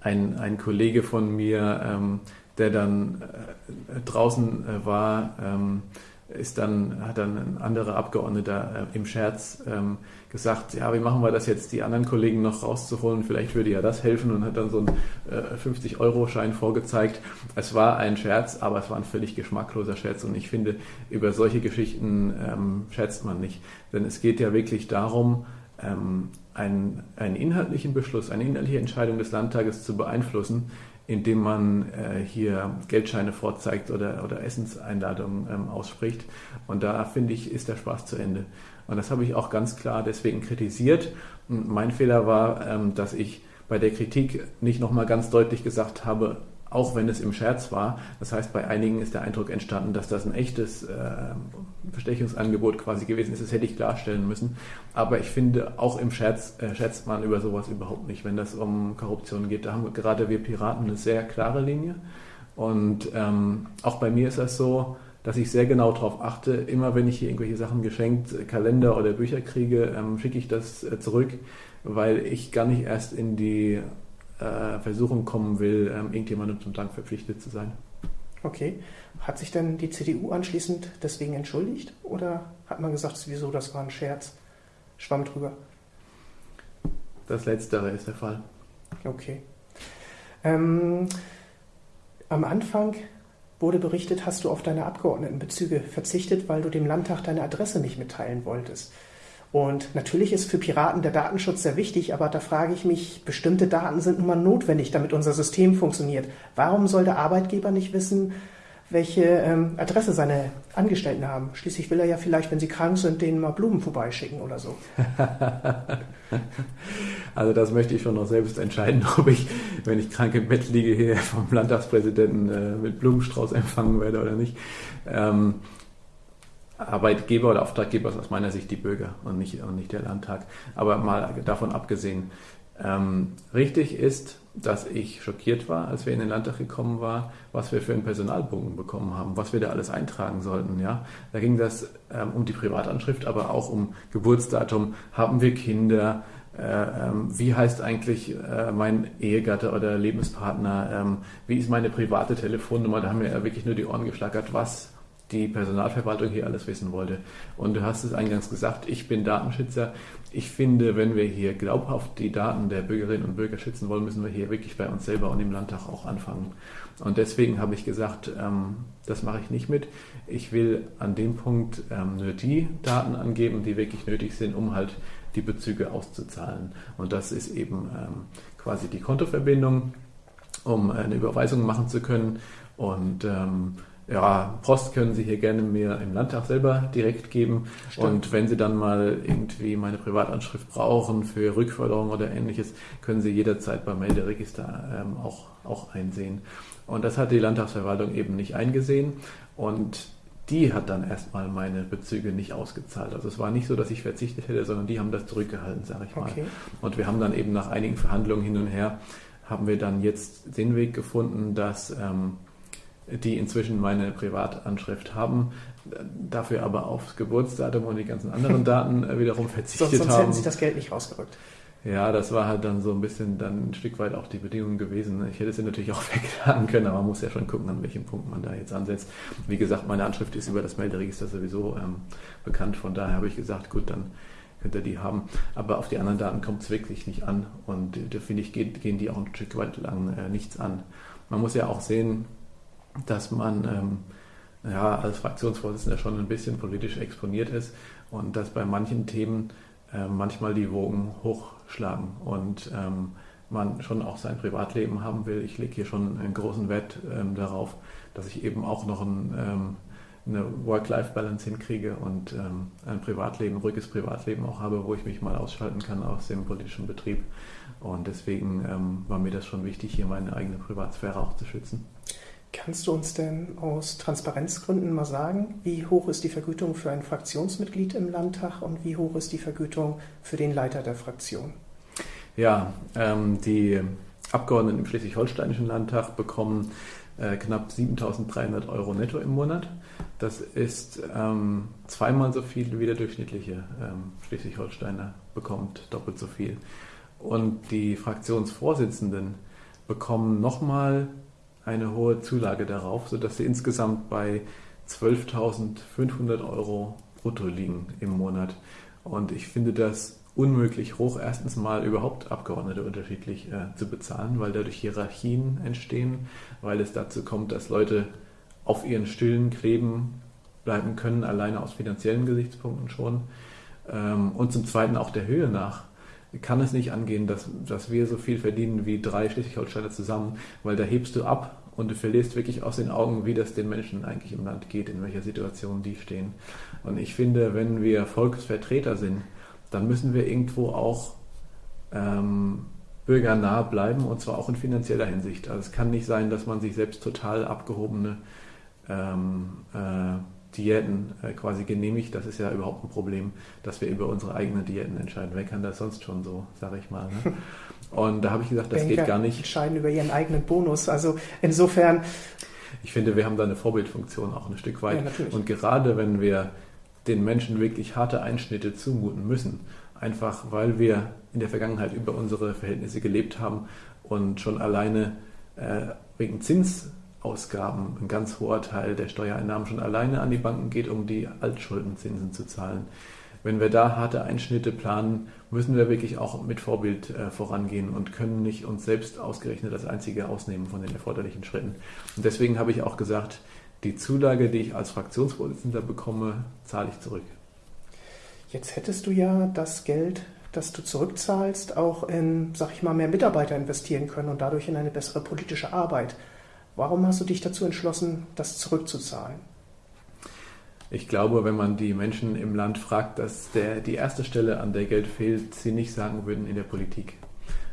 ein, ein Kollege von mir, ähm, der dann äh, draußen äh, war, ähm, ist dann, hat dann ein anderer Abgeordneter äh, im Scherz ähm, gesagt, ja, wie machen wir das jetzt, die anderen Kollegen noch rauszuholen, vielleicht würde ja das helfen und hat dann so einen äh, 50-Euro-Schein vorgezeigt. Es war ein Scherz, aber es war ein völlig geschmackloser Scherz und ich finde, über solche Geschichten ähm, scherzt man nicht. Denn es geht ja wirklich darum, ähm, einen, einen inhaltlichen Beschluss, eine inhaltliche Entscheidung des Landtages zu beeinflussen, indem man äh, hier Geldscheine vorzeigt oder, oder Essenseinladungen ähm, ausspricht. Und da finde ich, ist der Spaß zu Ende. Und das habe ich auch ganz klar deswegen kritisiert. Und mein Fehler war, ähm, dass ich bei der Kritik nicht nochmal ganz deutlich gesagt habe, auch wenn es im Scherz war. Das heißt, bei einigen ist der Eindruck entstanden, dass das ein echtes äh, Bestechungsangebot quasi gewesen ist. Das hätte ich klarstellen müssen. Aber ich finde, auch im Scherz äh, schätzt man über sowas überhaupt nicht, wenn das um Korruption geht. Da haben gerade wir Piraten eine sehr klare Linie. Und ähm, auch bei mir ist das so, dass ich sehr genau darauf achte, immer wenn ich hier irgendwelche Sachen geschenkt, Kalender oder Bücher kriege, ähm, schicke ich das äh, zurück, weil ich gar nicht erst in die äh, Versuchung kommen will, ähm, irgendjemandem zum Dank verpflichtet zu sein. Okay. Hat sich denn die CDU anschließend deswegen entschuldigt oder hat man gesagt, sowieso, das war ein Scherz? Schwamm drüber. Das Letztere ist der Fall. Okay. Ähm, am Anfang wurde berichtet, hast du auf deine Abgeordnetenbezüge verzichtet, weil du dem Landtag deine Adresse nicht mitteilen wolltest. Und natürlich ist für Piraten der Datenschutz sehr wichtig, aber da frage ich mich, bestimmte Daten sind nun mal notwendig, damit unser System funktioniert. Warum soll der Arbeitgeber nicht wissen, welche ähm, Adresse seine Angestellten haben? Schließlich will er ja vielleicht, wenn sie krank sind, denen mal Blumen vorbeischicken oder so. also das möchte ich schon noch selbst entscheiden, ob ich, wenn ich krank im Bett liege, hier vom Landtagspräsidenten äh, mit Blumenstrauß empfangen werde oder nicht. Ähm, Arbeitgeber oder Auftraggeber ist aus meiner Sicht die Bürger und nicht, und nicht der Landtag. Aber mal davon abgesehen, ähm, richtig ist, dass ich schockiert war, als wir in den Landtag gekommen waren, was wir für einen Personalbogen bekommen haben, was wir da alles eintragen sollten. Ja? Da ging das ähm, um die Privatanschrift, aber auch um Geburtsdatum. Haben wir Kinder? Äh, ähm, wie heißt eigentlich äh, mein Ehegatte oder Lebenspartner? Ähm, wie ist meine private Telefonnummer? Da haben wir ja wirklich nur die Ohren geschlagert. Was die Personalverwaltung hier alles wissen wollte. Und du hast es eingangs gesagt, ich bin Datenschützer. Ich finde, wenn wir hier glaubhaft die Daten der Bürgerinnen und Bürger schützen wollen, müssen wir hier wirklich bei uns selber und im Landtag auch anfangen. Und deswegen habe ich gesagt, ähm, das mache ich nicht mit. Ich will an dem Punkt ähm, nur die Daten angeben, die wirklich nötig sind, um halt die Bezüge auszuzahlen. Und das ist eben ähm, quasi die Kontoverbindung, um eine Überweisung machen zu können. Und ähm, ja, Post können Sie hier gerne mir im Landtag selber direkt geben. Stimmt. Und wenn Sie dann mal irgendwie meine Privatanschrift brauchen für Rückförderung oder ähnliches, können Sie jederzeit beim Melderegister ähm, auch, auch einsehen. Und das hat die Landtagsverwaltung eben nicht eingesehen. Und die hat dann erstmal meine Bezüge nicht ausgezahlt. Also es war nicht so, dass ich verzichtet hätte, sondern die haben das zurückgehalten, sage ich mal. Okay. Und wir haben dann eben nach einigen Verhandlungen hin und her, haben wir dann jetzt den Weg gefunden, dass ähm, die inzwischen meine Privatanschrift haben, dafür aber aufs Geburtsdatum und die ganzen anderen Daten äh, wiederum verzichtet sonst, sonst haben. Sonst hätten sie das Geld nicht rausgerückt. Ja, das war halt dann so ein bisschen dann ein Stück weit auch die Bedingung gewesen. Ich hätte sie natürlich auch wegladen können, aber man muss ja schon gucken, an welchem Punkt man da jetzt ansetzt. Wie gesagt, meine Anschrift ist über das Melderegister sowieso ähm, bekannt, von daher habe ich gesagt, gut, dann könnt ihr die haben. Aber auf die anderen Daten kommt es wirklich nicht an und da finde ich, gehen, gehen die auch ein Stück weit lang äh, nichts an. Man muss ja auch sehen, dass man ähm, ja, als Fraktionsvorsitzender schon ein bisschen politisch exponiert ist und dass bei manchen Themen äh, manchmal die Wogen hochschlagen und ähm, man schon auch sein Privatleben haben will. Ich lege hier schon einen großen Wert ähm, darauf, dass ich eben auch noch ein, ähm, eine Work-Life-Balance hinkriege und ähm, ein Privatleben, ruhiges Privatleben auch habe, wo ich mich mal ausschalten kann aus dem politischen Betrieb. Und deswegen ähm, war mir das schon wichtig, hier meine eigene Privatsphäre auch zu schützen. Kannst du uns denn aus Transparenzgründen mal sagen, wie hoch ist die Vergütung für ein Fraktionsmitglied im Landtag und wie hoch ist die Vergütung für den Leiter der Fraktion? Ja, ähm, die Abgeordneten im Schleswig-Holsteinischen Landtag bekommen äh, knapp 7.300 Euro netto im Monat. Das ist ähm, zweimal so viel wie der durchschnittliche ähm, Schleswig-Holsteiner bekommt, doppelt so viel. Und die Fraktionsvorsitzenden bekommen nochmal eine hohe Zulage darauf, sodass sie insgesamt bei 12.500 Euro brutto liegen im Monat. Und ich finde das unmöglich hoch, erstens mal überhaupt Abgeordnete unterschiedlich äh, zu bezahlen, weil dadurch Hierarchien entstehen, weil es dazu kommt, dass Leute auf ihren Stühlen kleben bleiben können, alleine aus finanziellen Gesichtspunkten schon. Ähm, und zum Zweiten auch der Höhe nach kann es nicht angehen, dass, dass wir so viel verdienen wie drei Schleswig-Holsteiner zusammen, weil da hebst du ab und du verlierst wirklich aus den Augen, wie das den Menschen eigentlich im Land geht, in welcher Situation die stehen. Und ich finde, wenn wir Volksvertreter sind, dann müssen wir irgendwo auch ähm, bürgernah bleiben und zwar auch in finanzieller Hinsicht. Also es kann nicht sein, dass man sich selbst total abgehobene ähm, äh, Diäten äh, quasi genehmigt. Das ist ja überhaupt ein Problem, dass wir über unsere eigenen Diäten entscheiden. Wer kann das sonst schon so, sage ich mal. Ne? Und da habe ich gesagt, das Banker geht gar nicht. entscheiden über ihren eigenen Bonus. Also insofern. Ich finde, wir haben da eine Vorbildfunktion auch ein Stück weit. Ja, und gerade wenn wir den Menschen wirklich harte Einschnitte zumuten müssen, einfach weil wir in der Vergangenheit über unsere Verhältnisse gelebt haben und schon alleine äh, wegen Zinsausgaben ein ganz hoher Teil der Steuereinnahmen schon alleine an die Banken geht, um die Altschuldenzinsen zu zahlen. Wenn wir da harte Einschnitte planen, müssen wir wirklich auch mit Vorbild äh, vorangehen und können nicht uns selbst ausgerechnet als Einzige ausnehmen von den erforderlichen Schritten. Und deswegen habe ich auch gesagt, die Zulage, die ich als Fraktionsvorsitzender bekomme, zahle ich zurück. Jetzt hättest du ja das Geld, das du zurückzahlst, auch in, sag ich mal, mehr Mitarbeiter investieren können und dadurch in eine bessere politische Arbeit. Warum hast du dich dazu entschlossen, das zurückzuzahlen? Ich glaube, wenn man die Menschen im Land fragt, dass der, die erste Stelle, an der Geld fehlt, sie nicht sagen würden in der Politik.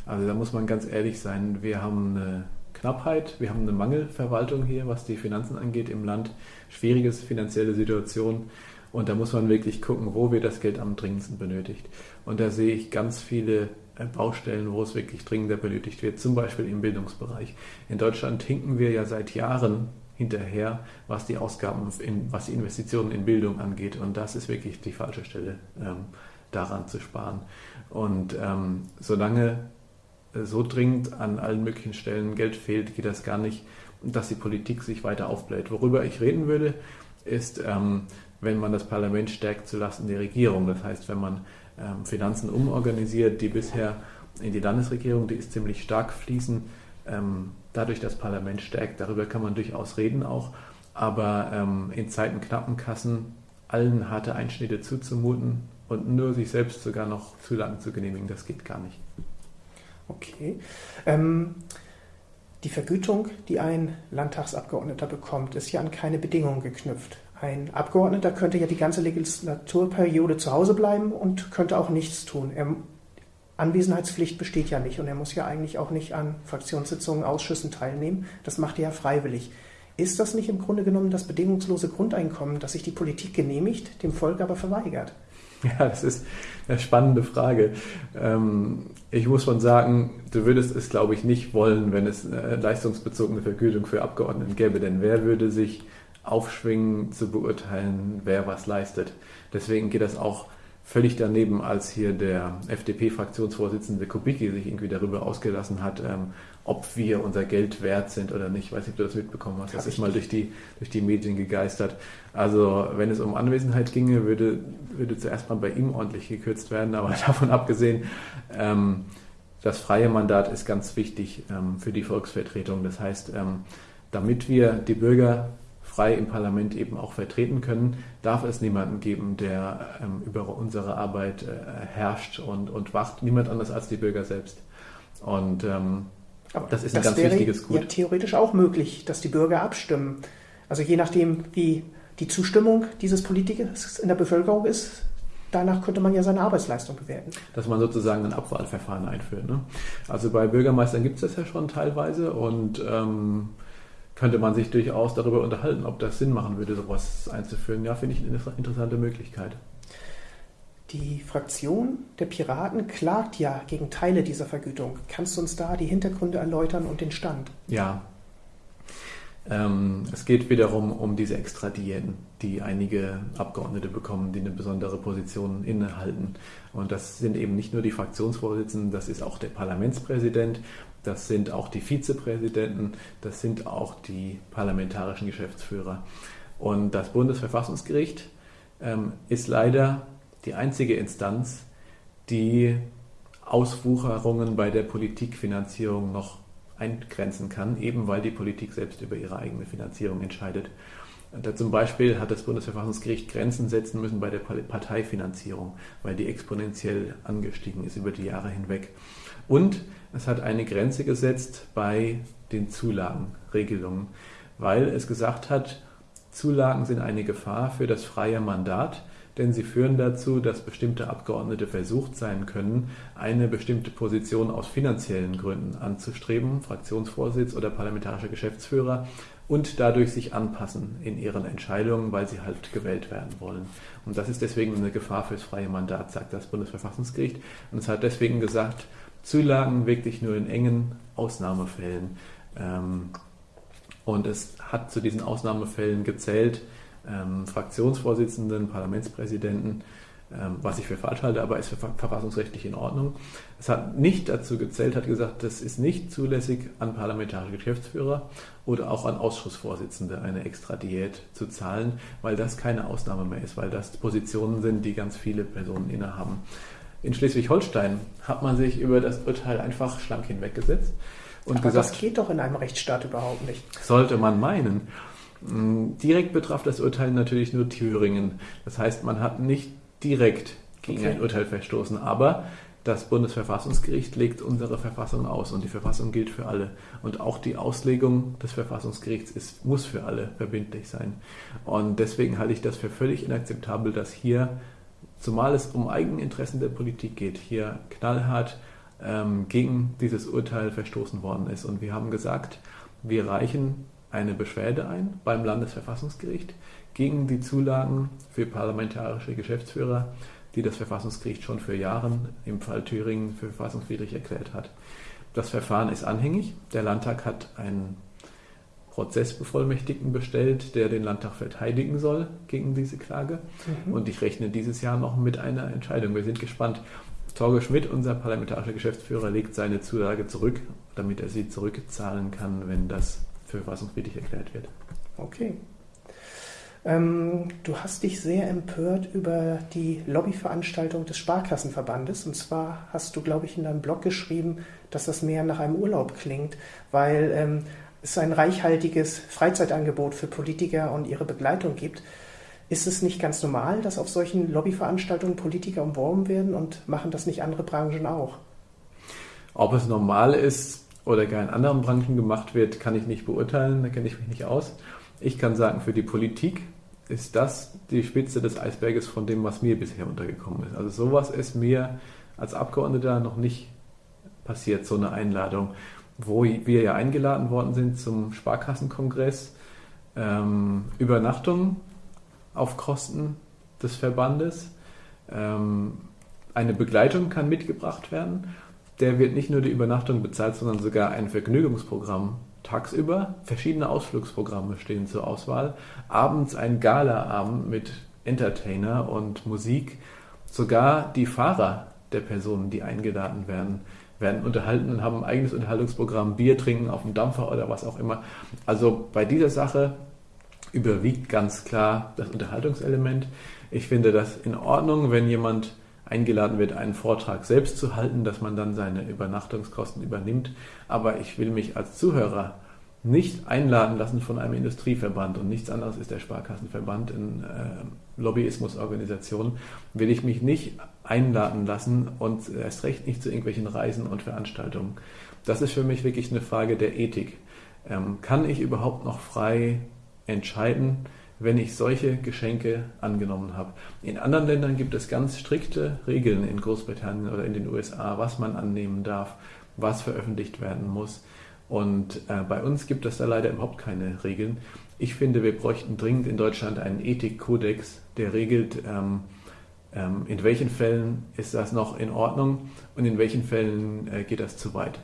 Also da muss man ganz ehrlich sein. Wir haben eine Knappheit, wir haben eine Mangelverwaltung hier, was die Finanzen angeht im Land, schwieriges finanzielle Situation und da muss man wirklich gucken, wo wir das Geld am dringendsten benötigt. Und da sehe ich ganz viele Baustellen, wo es wirklich dringender benötigt wird, zum Beispiel im Bildungsbereich. In Deutschland hinken wir ja seit Jahren hinterher, was die Ausgaben, in, was die Investitionen in Bildung angeht. Und das ist wirklich die falsche Stelle, ähm, daran zu sparen. Und ähm, solange so dringend an allen möglichen Stellen Geld fehlt, geht das gar nicht, dass die Politik sich weiter aufbläht. Worüber ich reden würde, ist, ähm, wenn man das Parlament stärkt zulasten der Regierung. Das heißt, wenn man Finanzen umorganisiert, die bisher in die Landesregierung, die ist ziemlich stark fließen, ähm, dadurch das Parlament stärkt. Darüber kann man durchaus reden auch. Aber ähm, in Zeiten knappen Kassen allen harte Einschnitte zuzumuten und nur sich selbst sogar noch zu lang zu genehmigen, das geht gar nicht. Okay. Ähm, die Vergütung, die ein Landtagsabgeordneter bekommt, ist ja an keine Bedingungen geknüpft. Ein Abgeordneter könnte ja die ganze Legislaturperiode zu Hause bleiben und könnte auch nichts tun. Er, Anwesenheitspflicht besteht ja nicht und er muss ja eigentlich auch nicht an Fraktionssitzungen, Ausschüssen teilnehmen. Das macht er ja freiwillig. Ist das nicht im Grunde genommen das bedingungslose Grundeinkommen, das sich die Politik genehmigt, dem Volk aber verweigert? Ja, das ist eine spannende Frage. Ähm, ich muss schon sagen, du würdest es, glaube ich, nicht wollen, wenn es eine leistungsbezogene Vergütung für Abgeordneten gäbe. Denn wer würde sich aufschwingen zu beurteilen, wer was leistet? Deswegen geht das auch völlig daneben, als hier der FDP-Fraktionsvorsitzende Kubicki sich irgendwie darüber ausgelassen hat, ähm, ob wir unser Geld wert sind oder nicht. Ich weiß nicht, ob du das mitbekommen hast. Das ist mal durch die, durch die Medien gegeistert. Also wenn es um Anwesenheit ginge, würde, würde zuerst mal bei ihm ordentlich gekürzt werden. Aber davon abgesehen, ähm, das freie Mandat ist ganz wichtig ähm, für die Volksvertretung. Das heißt, ähm, damit wir die Bürger frei im Parlament eben auch vertreten können, darf es niemanden geben, der ähm, über unsere Arbeit äh, herrscht und, und wacht. Niemand anders als die Bürger selbst. Und ähm, aber das ist das ein ganz wäre wichtiges Gut. Ja, theoretisch auch möglich, dass die Bürger abstimmen. Also je nachdem, wie die Zustimmung dieses Politikers in der Bevölkerung ist, danach könnte man ja seine Arbeitsleistung bewerten. Dass man sozusagen ein Abwahlverfahren einführt. Ne? Also bei Bürgermeistern gibt es das ja schon teilweise und ähm, könnte man sich durchaus darüber unterhalten, ob das Sinn machen würde, sowas einzuführen. Ja, finde ich eine interessante Möglichkeit. Die Fraktion der Piraten klagt ja gegen Teile dieser Vergütung. Kannst du uns da die Hintergründe erläutern und den Stand? Ja. Ähm, es geht wiederum um diese Extradiäten, die einige Abgeordnete bekommen, die eine besondere Position innehalten. Und das sind eben nicht nur die Fraktionsvorsitzenden, das ist auch der Parlamentspräsident, das sind auch die Vizepräsidenten, das sind auch die parlamentarischen Geschäftsführer. Und das Bundesverfassungsgericht ähm, ist leider die einzige Instanz, die Auswucherungen bei der Politikfinanzierung noch eingrenzen kann, eben weil die Politik selbst über ihre eigene Finanzierung entscheidet. Da zum Beispiel hat das Bundesverfassungsgericht Grenzen setzen müssen bei der Parteifinanzierung, weil die exponentiell angestiegen ist über die Jahre hinweg. Und es hat eine Grenze gesetzt bei den Zulagenregelungen, weil es gesagt hat, Zulagen sind eine Gefahr für das freie Mandat, denn sie führen dazu, dass bestimmte Abgeordnete versucht sein können, eine bestimmte Position aus finanziellen Gründen anzustreben, Fraktionsvorsitz oder parlamentarischer Geschäftsführer, und dadurch sich anpassen in ihren Entscheidungen, weil sie halt gewählt werden wollen. Und das ist deswegen eine Gefahr fürs freie Mandat, sagt das Bundesverfassungsgericht. Und es hat deswegen gesagt, Zulagen wirklich nur in engen Ausnahmefällen. Ähm, und es hat zu diesen Ausnahmefällen gezählt, ähm, Fraktionsvorsitzenden, Parlamentspräsidenten, ähm, was ich für falsch halte, aber ist verfassungsrechtlich in Ordnung. Es hat nicht dazu gezählt, hat gesagt, das ist nicht zulässig an parlamentarische Geschäftsführer oder auch an Ausschussvorsitzende eine extra Diät zu zahlen, weil das keine Ausnahme mehr ist, weil das Positionen sind, die ganz viele Personen innehaben. In Schleswig-Holstein hat man sich über das Urteil einfach schlank hinweggesetzt. Und Aber gesagt, das geht doch in einem Rechtsstaat überhaupt nicht. Sollte man meinen. Hm, direkt betraf das Urteil natürlich nur Thüringen. Das heißt, man hat nicht direkt gegen okay. ein Urteil verstoßen, aber das Bundesverfassungsgericht legt unsere Verfassung aus und die Verfassung gilt für alle. Und auch die Auslegung des Verfassungsgerichts ist, muss für alle verbindlich sein. Und deswegen halte ich das für völlig inakzeptabel, dass hier zumal es um Eigeninteressen der Politik geht, hier knallhart ähm, gegen dieses Urteil verstoßen worden ist. Und wir haben gesagt, wir reichen eine Beschwerde ein beim Landesverfassungsgericht gegen die Zulagen für parlamentarische Geschäftsführer, die das Verfassungsgericht schon für Jahre im Fall Thüringen für verfassungswidrig erklärt hat. Das Verfahren ist anhängig. Der Landtag hat einen Prozessbevollmächtigten bestellt, der den Landtag verteidigen soll gegen diese Klage. Mhm. Und ich rechne dieses Jahr noch mit einer Entscheidung. Wir sind gespannt. Torge Schmidt, unser parlamentarischer Geschäftsführer, legt seine Zulage zurück, damit er sie zurückzahlen kann, wenn das für verfassungswidrig erklärt wird. Okay. Ähm, du hast dich sehr empört über die Lobbyveranstaltung des Sparkassenverbandes. Und zwar hast du, glaube ich, in deinem Blog geschrieben, dass das mehr nach einem Urlaub klingt, weil ähm, es ein reichhaltiges Freizeitangebot für Politiker und ihre Begleitung gibt. Ist es nicht ganz normal, dass auf solchen Lobbyveranstaltungen Politiker umworben werden und machen das nicht andere Branchen auch? Ob es normal ist oder gar in anderen Branchen gemacht wird, kann ich nicht beurteilen, da kenne ich mich nicht aus. Ich kann sagen, für die Politik ist das die Spitze des Eisberges von dem, was mir bisher untergekommen ist. Also sowas ist mir als Abgeordneter noch nicht passiert, so eine Einladung wo wir ja eingeladen worden sind zum Sparkassenkongress. Ähm, Übernachtung auf Kosten des Verbandes. Ähm, eine Begleitung kann mitgebracht werden. Der wird nicht nur die Übernachtung bezahlt, sondern sogar ein Vergnügungsprogramm tagsüber. Verschiedene Ausflugsprogramme stehen zur Auswahl. Abends ein Galaabend mit Entertainer und Musik. Sogar die Fahrer der Personen, die eingeladen werden, werden unterhalten und haben ein eigenes Unterhaltungsprogramm, Bier trinken auf dem Dampfer oder was auch immer. Also bei dieser Sache überwiegt ganz klar das Unterhaltungselement. Ich finde das in Ordnung, wenn jemand eingeladen wird, einen Vortrag selbst zu halten, dass man dann seine Übernachtungskosten übernimmt. Aber ich will mich als Zuhörer nicht einladen lassen von einem Industrieverband und nichts anderes ist der Sparkassenverband in äh, Lobbyismusorganisation, will ich mich nicht einladen lassen und erst recht nicht zu irgendwelchen Reisen und Veranstaltungen. Das ist für mich wirklich eine Frage der Ethik. Ähm, kann ich überhaupt noch frei entscheiden, wenn ich solche Geschenke angenommen habe? In anderen Ländern gibt es ganz strikte Regeln in Großbritannien oder in den USA, was man annehmen darf, was veröffentlicht werden muss. Und äh, bei uns gibt es da leider überhaupt keine Regeln. Ich finde, wir bräuchten dringend in Deutschland einen Ethikkodex, der regelt, ähm, in welchen Fällen ist das noch in Ordnung und in welchen Fällen äh, geht das zu weit.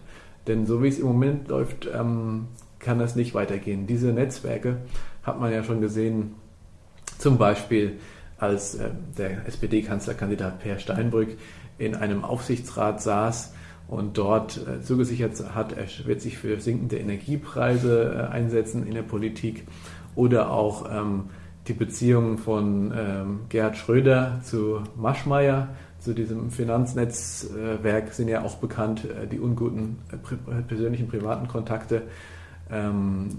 Denn so wie es im Moment läuft, ähm, kann das nicht weitergehen. Diese Netzwerke hat man ja schon gesehen, zum Beispiel als äh, der SPD-Kanzlerkandidat Per Steinbrück in einem Aufsichtsrat saß und dort äh, zugesichert hat, er wird sich für sinkende Energiepreise einsetzen in der Politik oder auch ähm, die Beziehungen von ähm, Gerhard Schröder zu Maschmeyer, zu diesem Finanznetzwerk, sind ja auch bekannt, äh, die unguten äh, persönlichen privaten Kontakte. Ähm,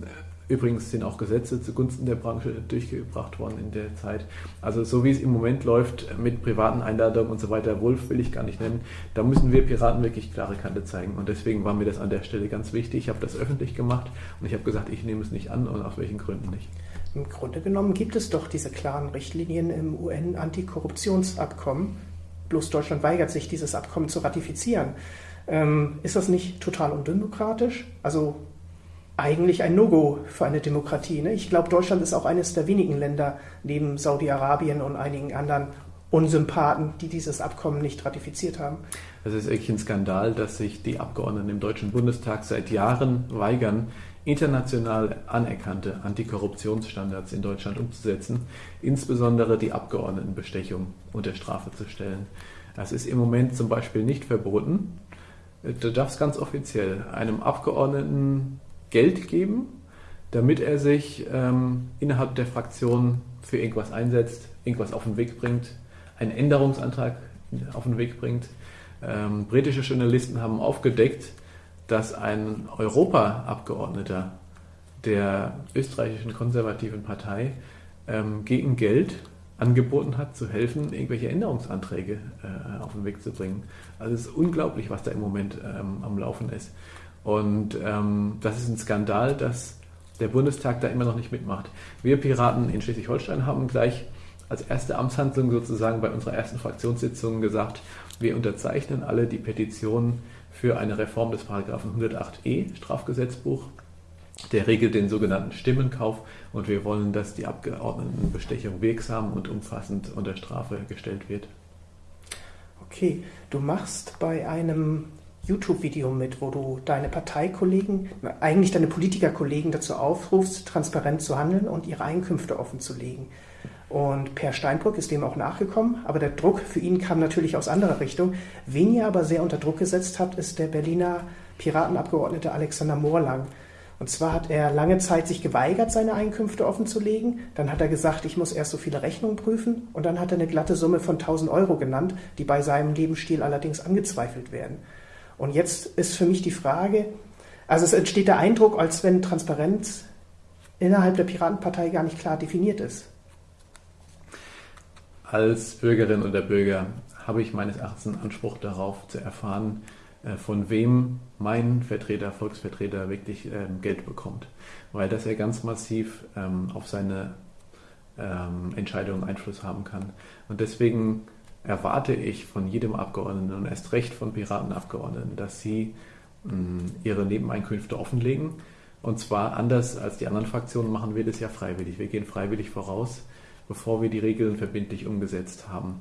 Übrigens sind auch Gesetze zugunsten der Branche durchgebracht worden in der Zeit. Also so wie es im Moment läuft mit privaten Einladungen und so weiter, Wolf will ich gar nicht nennen, da müssen wir Piraten wirklich klare Kante zeigen. Und deswegen war mir das an der Stelle ganz wichtig. Ich habe das öffentlich gemacht und ich habe gesagt, ich nehme es nicht an und aus welchen Gründen nicht. Im Grunde genommen gibt es doch diese klaren Richtlinien im UN-Antikorruptionsabkommen. Bloß Deutschland weigert sich, dieses Abkommen zu ratifizieren. Ähm, ist das nicht total undemokratisch? Also eigentlich ein No-Go für eine Demokratie. Ne? Ich glaube, Deutschland ist auch eines der wenigen Länder neben Saudi-Arabien und einigen anderen Unsympathen, die dieses Abkommen nicht ratifiziert haben. Es ist wirklich ein Skandal, dass sich die Abgeordneten im Deutschen Bundestag seit Jahren weigern, international anerkannte Antikorruptionsstandards in Deutschland umzusetzen, insbesondere die Abgeordnetenbestechung unter Strafe zu stellen. Das ist im Moment zum Beispiel nicht verboten. Du darfst ganz offiziell einem Abgeordneten Geld geben, damit er sich ähm, innerhalb der Fraktion für irgendwas einsetzt, irgendwas auf den Weg bringt, einen Änderungsantrag auf den Weg bringt. Ähm, britische Journalisten haben aufgedeckt, dass ein Europaabgeordneter der österreichischen konservativen Partei ähm, gegen Geld angeboten hat, zu helfen, irgendwelche Änderungsanträge äh, auf den Weg zu bringen. Also es ist unglaublich, was da im Moment ähm, am Laufen ist. Und ähm, das ist ein Skandal, dass der Bundestag da immer noch nicht mitmacht. Wir Piraten in Schleswig-Holstein haben gleich als erste Amtshandlung sozusagen bei unserer ersten Fraktionssitzung gesagt, wir unterzeichnen alle die Petition für eine Reform des Paragraphen 108e Strafgesetzbuch. Der regelt den sogenannten Stimmenkauf und wir wollen, dass die Abgeordnetenbestechung wirksam und umfassend unter Strafe gestellt wird. Okay, du machst bei einem YouTube-Video mit, wo du deine Parteikollegen, eigentlich deine Politikerkollegen dazu aufrufst, transparent zu handeln und ihre Einkünfte offenzulegen. Und Per Steinbrück ist dem auch nachgekommen, aber der Druck für ihn kam natürlich aus anderer Richtung. Wen ihr aber sehr unter Druck gesetzt habt, ist der Berliner Piratenabgeordnete Alexander Morlang. Und zwar hat er lange Zeit sich geweigert, seine Einkünfte offenzulegen. Dann hat er gesagt, ich muss erst so viele Rechnungen prüfen. Und dann hat er eine glatte Summe von 1000 Euro genannt, die bei seinem Lebensstil allerdings angezweifelt werden. Und jetzt ist für mich die Frage, also es entsteht der Eindruck, als wenn Transparenz innerhalb der Piratenpartei gar nicht klar definiert ist. Als Bürgerin oder Bürger habe ich meines Erachtens Anspruch darauf zu erfahren, äh, von wem mein Vertreter, Volksvertreter wirklich ähm, Geld bekommt, weil das ja ganz massiv ähm, auf seine ähm, Entscheidungen Einfluss haben kann. Und deswegen erwarte ich von jedem Abgeordneten und erst recht von Piratenabgeordneten, dass sie mh, mm, ihre Nebeneinkünfte offenlegen. Und zwar anders als die anderen Fraktionen machen wir das ja freiwillig. Wir gehen freiwillig voraus, bevor wir die Regeln verbindlich umgesetzt haben.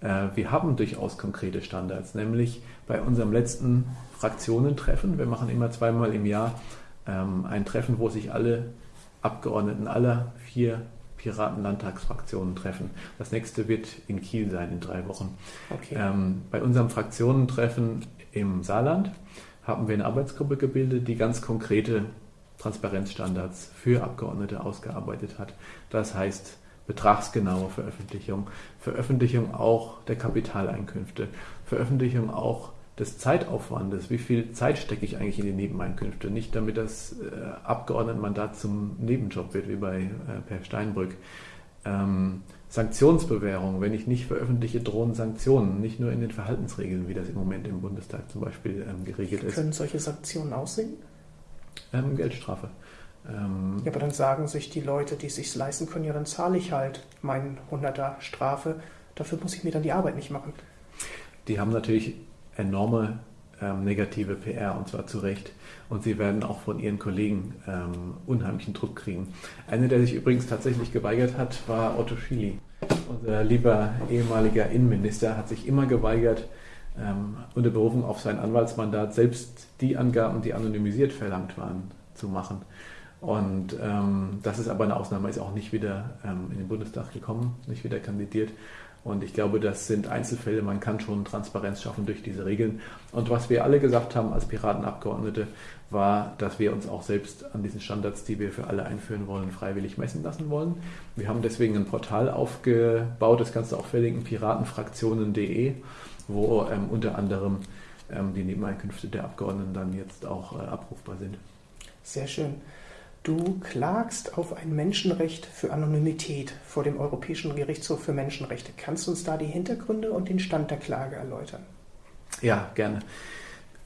Äh, wir haben durchaus konkrete Standards, nämlich bei unserem letzten Fraktionentreffen. Wir machen immer zweimal im Jahr ähm, ein Treffen, wo sich alle Abgeordneten aller vier Piratenlandtagsfraktionen treffen. Das nächste wird in Kiel sein in drei Wochen. Okay. Ähm, bei unserem Fraktionentreffen im Saarland haben wir eine Arbeitsgruppe gebildet, die ganz konkrete Transparenzstandards für Abgeordnete ausgearbeitet hat. Das heißt betragsgenaue Veröffentlichung, Veröffentlichung auch der Kapitaleinkünfte, Veröffentlichung auch des Zeitaufwandes, wie viel Zeit stecke ich eigentlich in die Nebeneinkünfte, nicht damit das äh, Abgeordnetenmandat zum Nebenjob wird, wie bei äh, Per Steinbrück. Ähm, Sanktionsbewährung, wenn ich nicht veröffentliche, drohen Sanktionen, nicht nur in den Verhaltensregeln, wie das im Moment im Bundestag zum Beispiel ähm, geregelt ist. Können solche Sanktionen aussehen? Ähm, Geldstrafe. Ähm, ja, aber dann sagen sich die Leute, die es sich leisten können, ja, dann zahle ich halt meinen 100er Strafe, dafür muss ich mir dann die Arbeit nicht machen. Die haben natürlich enorme ähm, negative PR und zwar zu Recht. Und sie werden auch von ihren Kollegen ähm, unheimlichen Druck kriegen. Einer, der sich übrigens tatsächlich geweigert hat, war Otto Schily. Unser lieber ehemaliger Innenminister hat sich immer geweigert, ähm, unter Berufung auf sein Anwaltsmandat selbst die Angaben, die anonymisiert verlangt waren, zu machen. Und ähm, das ist aber eine Ausnahme, ist auch nicht wieder ähm, in den Bundestag gekommen, nicht wieder kandidiert. Und ich glaube, das sind Einzelfälle. Man kann schon Transparenz schaffen durch diese Regeln. Und was wir alle gesagt haben als Piratenabgeordnete, war, dass wir uns auch selbst an diesen Standards, die wir für alle einführen wollen, freiwillig messen lassen wollen. Wir haben deswegen ein Portal aufgebaut, das kannst du auch verlinken, piratenfraktionen.de, wo ähm, unter anderem ähm, die Nebeneinkünfte der Abgeordneten dann jetzt auch äh, abrufbar sind. Sehr schön. Du klagst auf ein Menschenrecht für Anonymität vor dem Europäischen Gerichtshof für Menschenrechte. Kannst du uns da die Hintergründe und den Stand der Klage erläutern? Ja, gerne.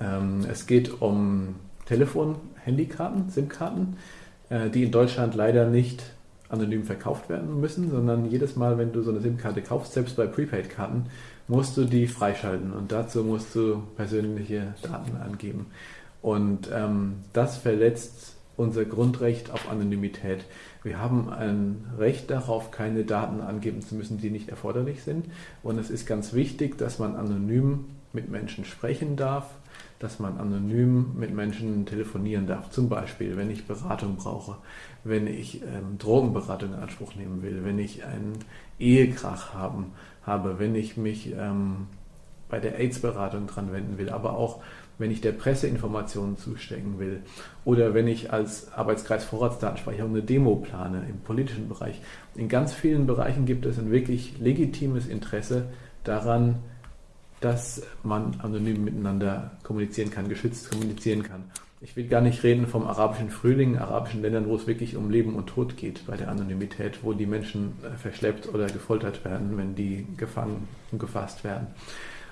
Ähm, es geht um Telefon, Handykarten, SIM-Karten, äh, die in Deutschland leider nicht anonym verkauft werden müssen, sondern jedes Mal, wenn du so eine SIM-Karte kaufst, selbst bei Prepaid-Karten, musst du die freischalten und dazu musst du persönliche Daten angeben. Und ähm, das verletzt unser Grundrecht auf Anonymität. Wir haben ein Recht darauf, keine Daten angeben zu müssen, die nicht erforderlich sind. Und es ist ganz wichtig, dass man anonym mit Menschen sprechen darf, dass man anonym mit Menschen telefonieren darf. Zum Beispiel, wenn ich Beratung brauche, wenn ich ähm, Drogenberatung in Anspruch nehmen will, wenn ich einen Ehekrach haben, habe, wenn ich mich ähm, bei der AIDS-Beratung dran wenden will, aber auch wenn ich der Presse Informationen zustecken will oder wenn ich als Arbeitskreis Vorratsdatenspeicherung eine Demo plane im politischen Bereich. In ganz vielen Bereichen gibt es ein wirklich legitimes Interesse daran, dass man anonym miteinander kommunizieren kann, geschützt kommunizieren kann. Ich will gar nicht reden vom arabischen Frühling, arabischen Ländern, wo es wirklich um Leben und Tod geht bei der Anonymität, wo die Menschen äh, verschleppt oder gefoltert werden, wenn die gefangen und gefasst werden.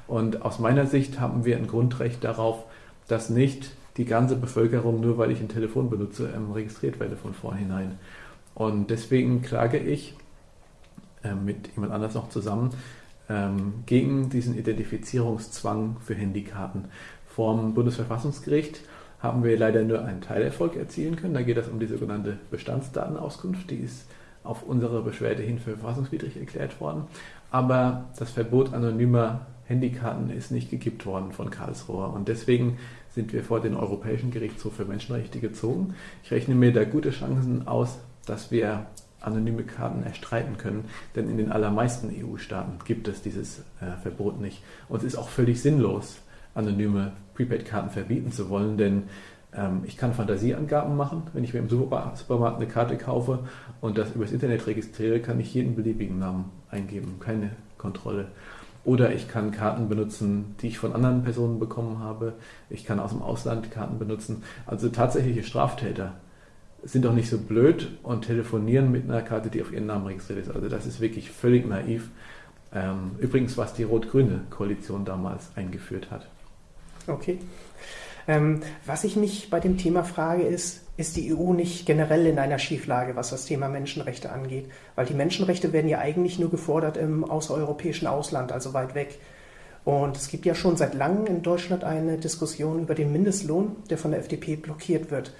Und aus meiner Sicht haben wir ein Grundrecht darauf, dass nicht die ganze Bevölkerung, nur weil ich ein Telefon benutze, ähm, registriert werde von vornherein. Und deswegen klage ich äh, mit jemand anders noch zusammen ähm, gegen diesen Identifizierungszwang für Handykarten. Vom Bundesverfassungsgericht haben wir leider nur einen Teilerfolg erzielen können. Da geht es um die sogenannte Bestandsdatenauskunft. Die ist auf unsere Beschwerde hin für verfassungswidrig erklärt worden. Aber das Verbot anonymer Handykarten ist nicht gekippt worden von Karlsruhe. Und deswegen sind wir vor den Europäischen Gerichtshof für Menschenrechte gezogen. Ich rechne mir da gute Chancen aus, dass wir anonyme Karten erstreiten können, denn in den allermeisten EU-Staaten gibt es dieses äh, Verbot nicht. Und es ist auch völlig sinnlos, anonyme Prepaid-Karten verbieten zu wollen, denn ähm, ich kann Fantasieangaben machen. Wenn ich mir im Supermarkt eine Karte kaufe und das übers Internet registriere, kann ich jeden beliebigen Namen eingeben, keine Kontrolle. Oder ich kann Karten benutzen, die ich von anderen Personen bekommen habe. Ich kann aus dem Ausland Karten benutzen. Also tatsächliche Straftäter sind doch nicht so blöd und telefonieren mit einer Karte, die auf ihren Namen registriert ist. Also das ist wirklich völlig naiv. Ähm, übrigens, was die rot-grüne Koalition damals eingeführt hat. Okay. Ähm, was ich mich bei dem Thema frage, ist, ist die EU nicht generell in einer Schieflage, was das Thema Menschenrechte angeht? Weil die Menschenrechte werden ja eigentlich nur gefordert im außereuropäischen Ausland, also weit weg. Und es gibt ja schon seit langem in Deutschland eine Diskussion über den Mindestlohn, der von der FDP blockiert wird.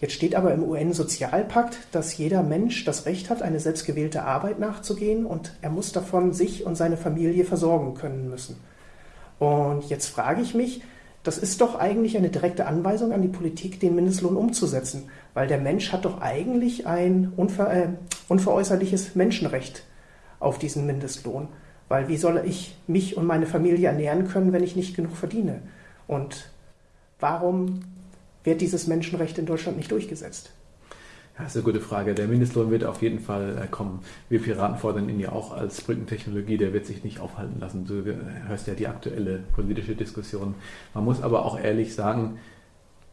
Jetzt steht aber im UN-Sozialpakt, dass jeder Mensch das Recht hat, eine selbstgewählte Arbeit nachzugehen und er muss davon sich und seine Familie versorgen können müssen. Und jetzt frage ich mich, das ist doch eigentlich eine direkte Anweisung an die Politik, den Mindestlohn umzusetzen, weil der Mensch hat doch eigentlich ein unver, äh, unveräußerliches Menschenrecht auf diesen Mindestlohn. Weil wie soll ich mich und meine Familie ernähren können, wenn ich nicht genug verdiene? Und warum wird dieses Menschenrecht in Deutschland nicht durchgesetzt? Ja, das ist eine gute Frage. Der Mindestlohn wird auf jeden Fall äh, kommen. Wir Piraten fordern ihn ja auch als Brückentechnologie. Der wird sich nicht aufhalten lassen. Du äh, hörst ja die aktuelle politische Diskussion. Man muss aber auch ehrlich sagen,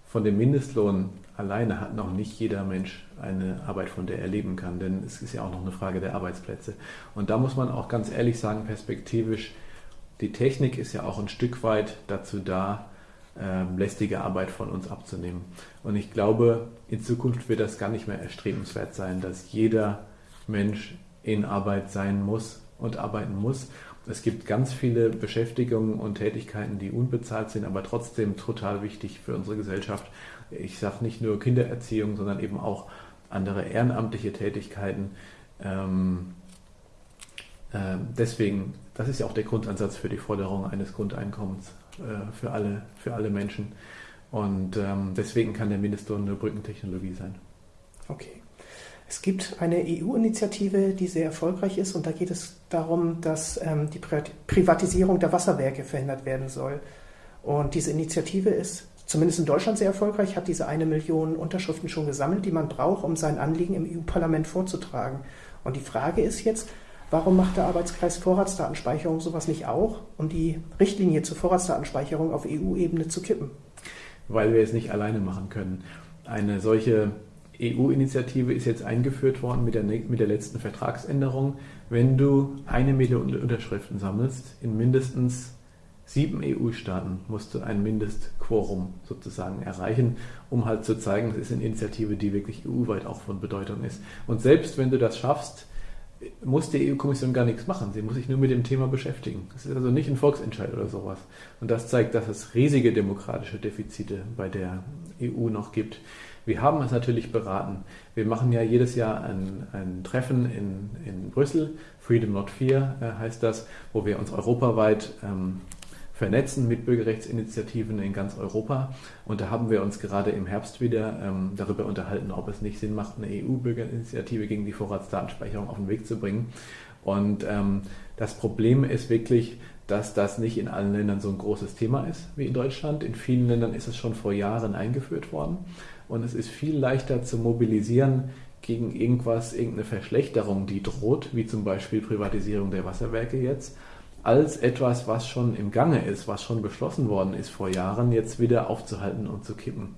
von dem Mindestlohn alleine hat noch nicht jeder Mensch eine Arbeit, von der er leben kann. Denn es ist ja auch noch eine Frage der Arbeitsplätze. Und da muss man auch ganz ehrlich sagen, perspektivisch, die Technik ist ja auch ein Stück weit dazu da, ähm, lästige Arbeit von uns abzunehmen. Und ich glaube, in Zukunft wird das gar nicht mehr erstrebenswert sein, dass jeder Mensch in Arbeit sein muss und arbeiten muss. Es gibt ganz viele Beschäftigungen und Tätigkeiten, die unbezahlt sind, aber trotzdem total wichtig für unsere Gesellschaft. Ich sage nicht nur Kindererziehung, sondern eben auch andere ehrenamtliche Tätigkeiten. Ähm, äh, deswegen, das ist ja auch der Grundansatz für die Forderung eines Grundeinkommens für, alle, für alle Menschen. Und ähm, deswegen kann der Mindestlohn eine Brückentechnologie sein. Okay. Es gibt eine EU-Initiative, die sehr erfolgreich ist und da geht es darum, dass ähm, die Privatisierung der Wasserwerke verhindert werden soll. Und diese Initiative ist zumindest in Deutschland sehr erfolgreich, hat diese eine Million Unterschriften schon gesammelt, die man braucht, um sein Anliegen im EU-Parlament vorzutragen. Und die Frage ist jetzt, warum macht der Arbeitskreis Vorratsdatenspeicherung sowas nicht auch, um die Richtlinie zur Vorratsdatenspeicherung auf EU-Ebene zu kippen? Weil wir es nicht alleine machen können. Eine solche EU-Initiative ist jetzt eingeführt worden mit der, mit der letzten Vertragsänderung. Wenn du eine Million Unterschriften sammelst, in mindestens sieben EU-Staaten musst du ein Mindestquorum sozusagen erreichen, um halt zu zeigen, das ist eine Initiative, die wirklich EU-weit auch von Bedeutung ist. Und selbst wenn du das schaffst, muss die EU-Kommission gar nichts machen. Sie muss sich nur mit dem Thema beschäftigen. Es ist also nicht ein Volksentscheid oder sowas. Und das zeigt, dass es riesige demokratische Defizite bei der EU noch gibt. Wir haben es natürlich beraten. Wir machen ja jedes Jahr ein, ein Treffen in, in Brüssel, Freedom Not Fear äh, heißt das, wo wir uns europaweit ähm, vernetzen mit Bürgerrechtsinitiativen in ganz Europa. Und da haben wir uns gerade im Herbst wieder ähm, darüber unterhalten, ob es nicht Sinn macht, eine EU-Bürgerinitiative gegen die Vorratsdatenspeicherung auf den Weg zu bringen. Und ähm, das Problem ist wirklich, dass das nicht in allen Ländern so ein großes Thema ist wie in Deutschland. In vielen Ländern ist es schon vor Jahren eingeführt worden und es ist viel leichter zu mobilisieren gegen irgendwas, irgendeine Verschlechterung, die droht, wie zum Beispiel Privatisierung der Wasserwerke jetzt, als etwas, was schon im Gange ist, was schon beschlossen worden ist vor Jahren, jetzt wieder aufzuhalten und zu kippen.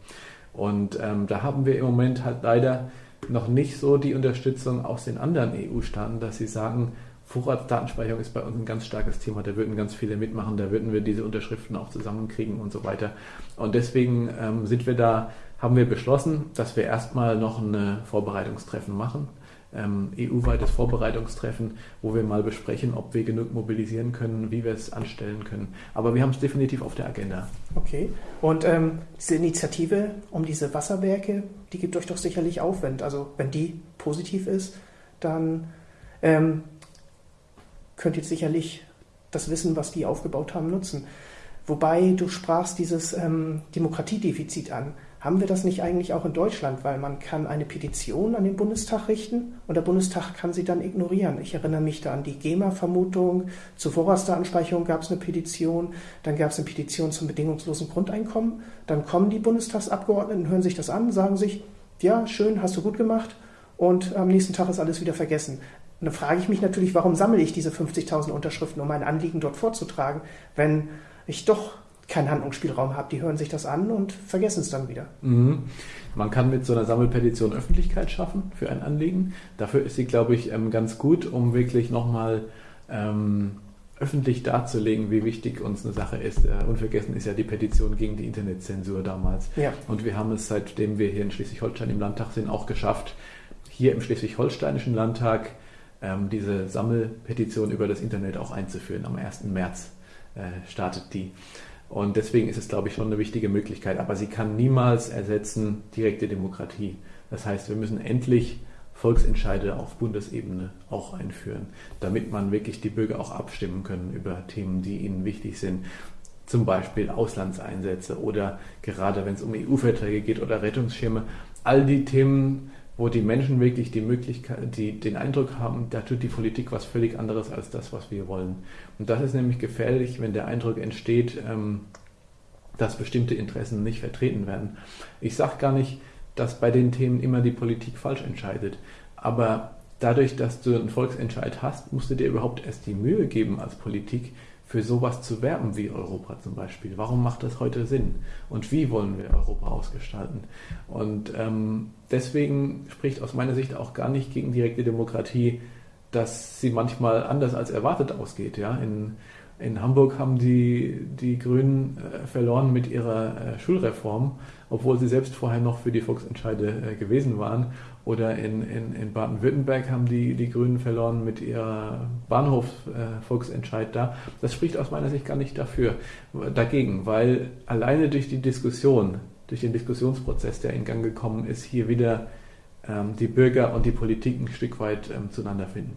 Und ähm, da haben wir im Moment halt leider noch nicht so die Unterstützung aus den anderen EU-Staaten, dass sie sagen, Vorratsdatenspeicherung ist bei uns ein ganz starkes Thema, da würden ganz viele mitmachen, da würden wir diese Unterschriften auch zusammenkriegen und so weiter. Und deswegen ähm, sind wir da haben wir beschlossen, dass wir erstmal noch ein Vorbereitungstreffen machen, ähm, EU-weites Vorbereitungstreffen, wo wir mal besprechen, ob wir genug mobilisieren können, wie wir es anstellen können. Aber wir haben es definitiv auf der Agenda. Okay. Und ähm, diese Initiative um diese Wasserwerke, die gibt euch doch sicherlich Aufwand. Also wenn die positiv ist, dann ähm, könnt ihr sicherlich das Wissen, was die aufgebaut haben, nutzen. Wobei du sprachst dieses ähm, Demokratiedefizit an. Haben wir das nicht eigentlich auch in Deutschland? Weil man kann eine Petition an den Bundestag richten und der Bundestag kann sie dann ignorieren. Ich erinnere mich da an die GEMA-Vermutung. Zur Vorratsdatenspeicherung gab es eine Petition. Dann gab es eine Petition zum bedingungslosen Grundeinkommen. Dann kommen die Bundestagsabgeordneten, hören sich das an, sagen sich, ja, schön, hast du gut gemacht. Und am nächsten Tag ist alles wieder vergessen. Und dann frage ich mich natürlich, warum sammle ich diese 50.000 Unterschriften, um mein Anliegen dort vorzutragen, wenn ich doch keinen Handlungsspielraum habe. Die hören sich das an und vergessen es dann wieder. Mhm. Man kann mit so einer Sammelpetition Öffentlichkeit schaffen für ein Anliegen. Dafür ist sie, glaube ich, ähm, ganz gut, um wirklich nochmal ähm, öffentlich darzulegen, wie wichtig uns eine Sache ist. Äh, unvergessen ist ja die Petition gegen die Internetzensur damals. Ja. Und wir haben es, seitdem wir hier in Schleswig-Holstein im Landtag sind, auch geschafft, hier im Schleswig-Holsteinischen Landtag ähm, diese Sammelpetition über das Internet auch einzuführen. Am 1. März äh, startet die. Und deswegen ist es, glaube ich, schon eine wichtige Möglichkeit. Aber sie kann niemals ersetzen direkte Demokratie. Das heißt, wir müssen endlich Volksentscheide auf Bundesebene auch einführen, damit man wirklich die Bürger auch abstimmen können über Themen, die ihnen wichtig sind. Zum Beispiel Auslandseinsätze oder gerade wenn es um EU-Verträge geht oder Rettungsschirme. All die Themen, wo die Menschen wirklich die Möglichkeit, die den Eindruck haben, da tut die Politik was völlig anderes als das, was wir wollen. Und das ist nämlich gefährlich, wenn der Eindruck entsteht, ähm, dass bestimmte Interessen nicht vertreten werden. Ich sage gar nicht, dass bei den Themen immer die Politik falsch entscheidet, aber dadurch, dass du einen Volksentscheid hast, musst du dir überhaupt erst die Mühe geben als Politik, für sowas zu werben wie Europa zum Beispiel. Warum macht das heute Sinn? Und wie wollen wir Europa ausgestalten? Und ähm, deswegen spricht aus meiner Sicht auch gar nicht gegen direkte Demokratie, dass sie manchmal anders als erwartet ausgeht. Ja? In, in Hamburg haben die, die Grünen äh, verloren mit ihrer äh, Schulreform, obwohl sie selbst vorher noch für die Volksentscheide äh, gewesen waren. Oder in, in, in Baden-Württemberg haben die, die Grünen verloren mit ihrer Bahnhof-Volksentscheid da. Das spricht aus meiner Sicht gar nicht dafür, dagegen, weil alleine durch die Diskussion, durch den Diskussionsprozess, der in Gang gekommen ist, hier wieder ähm, die Bürger und die Politik ein Stück weit ähm, zueinander finden.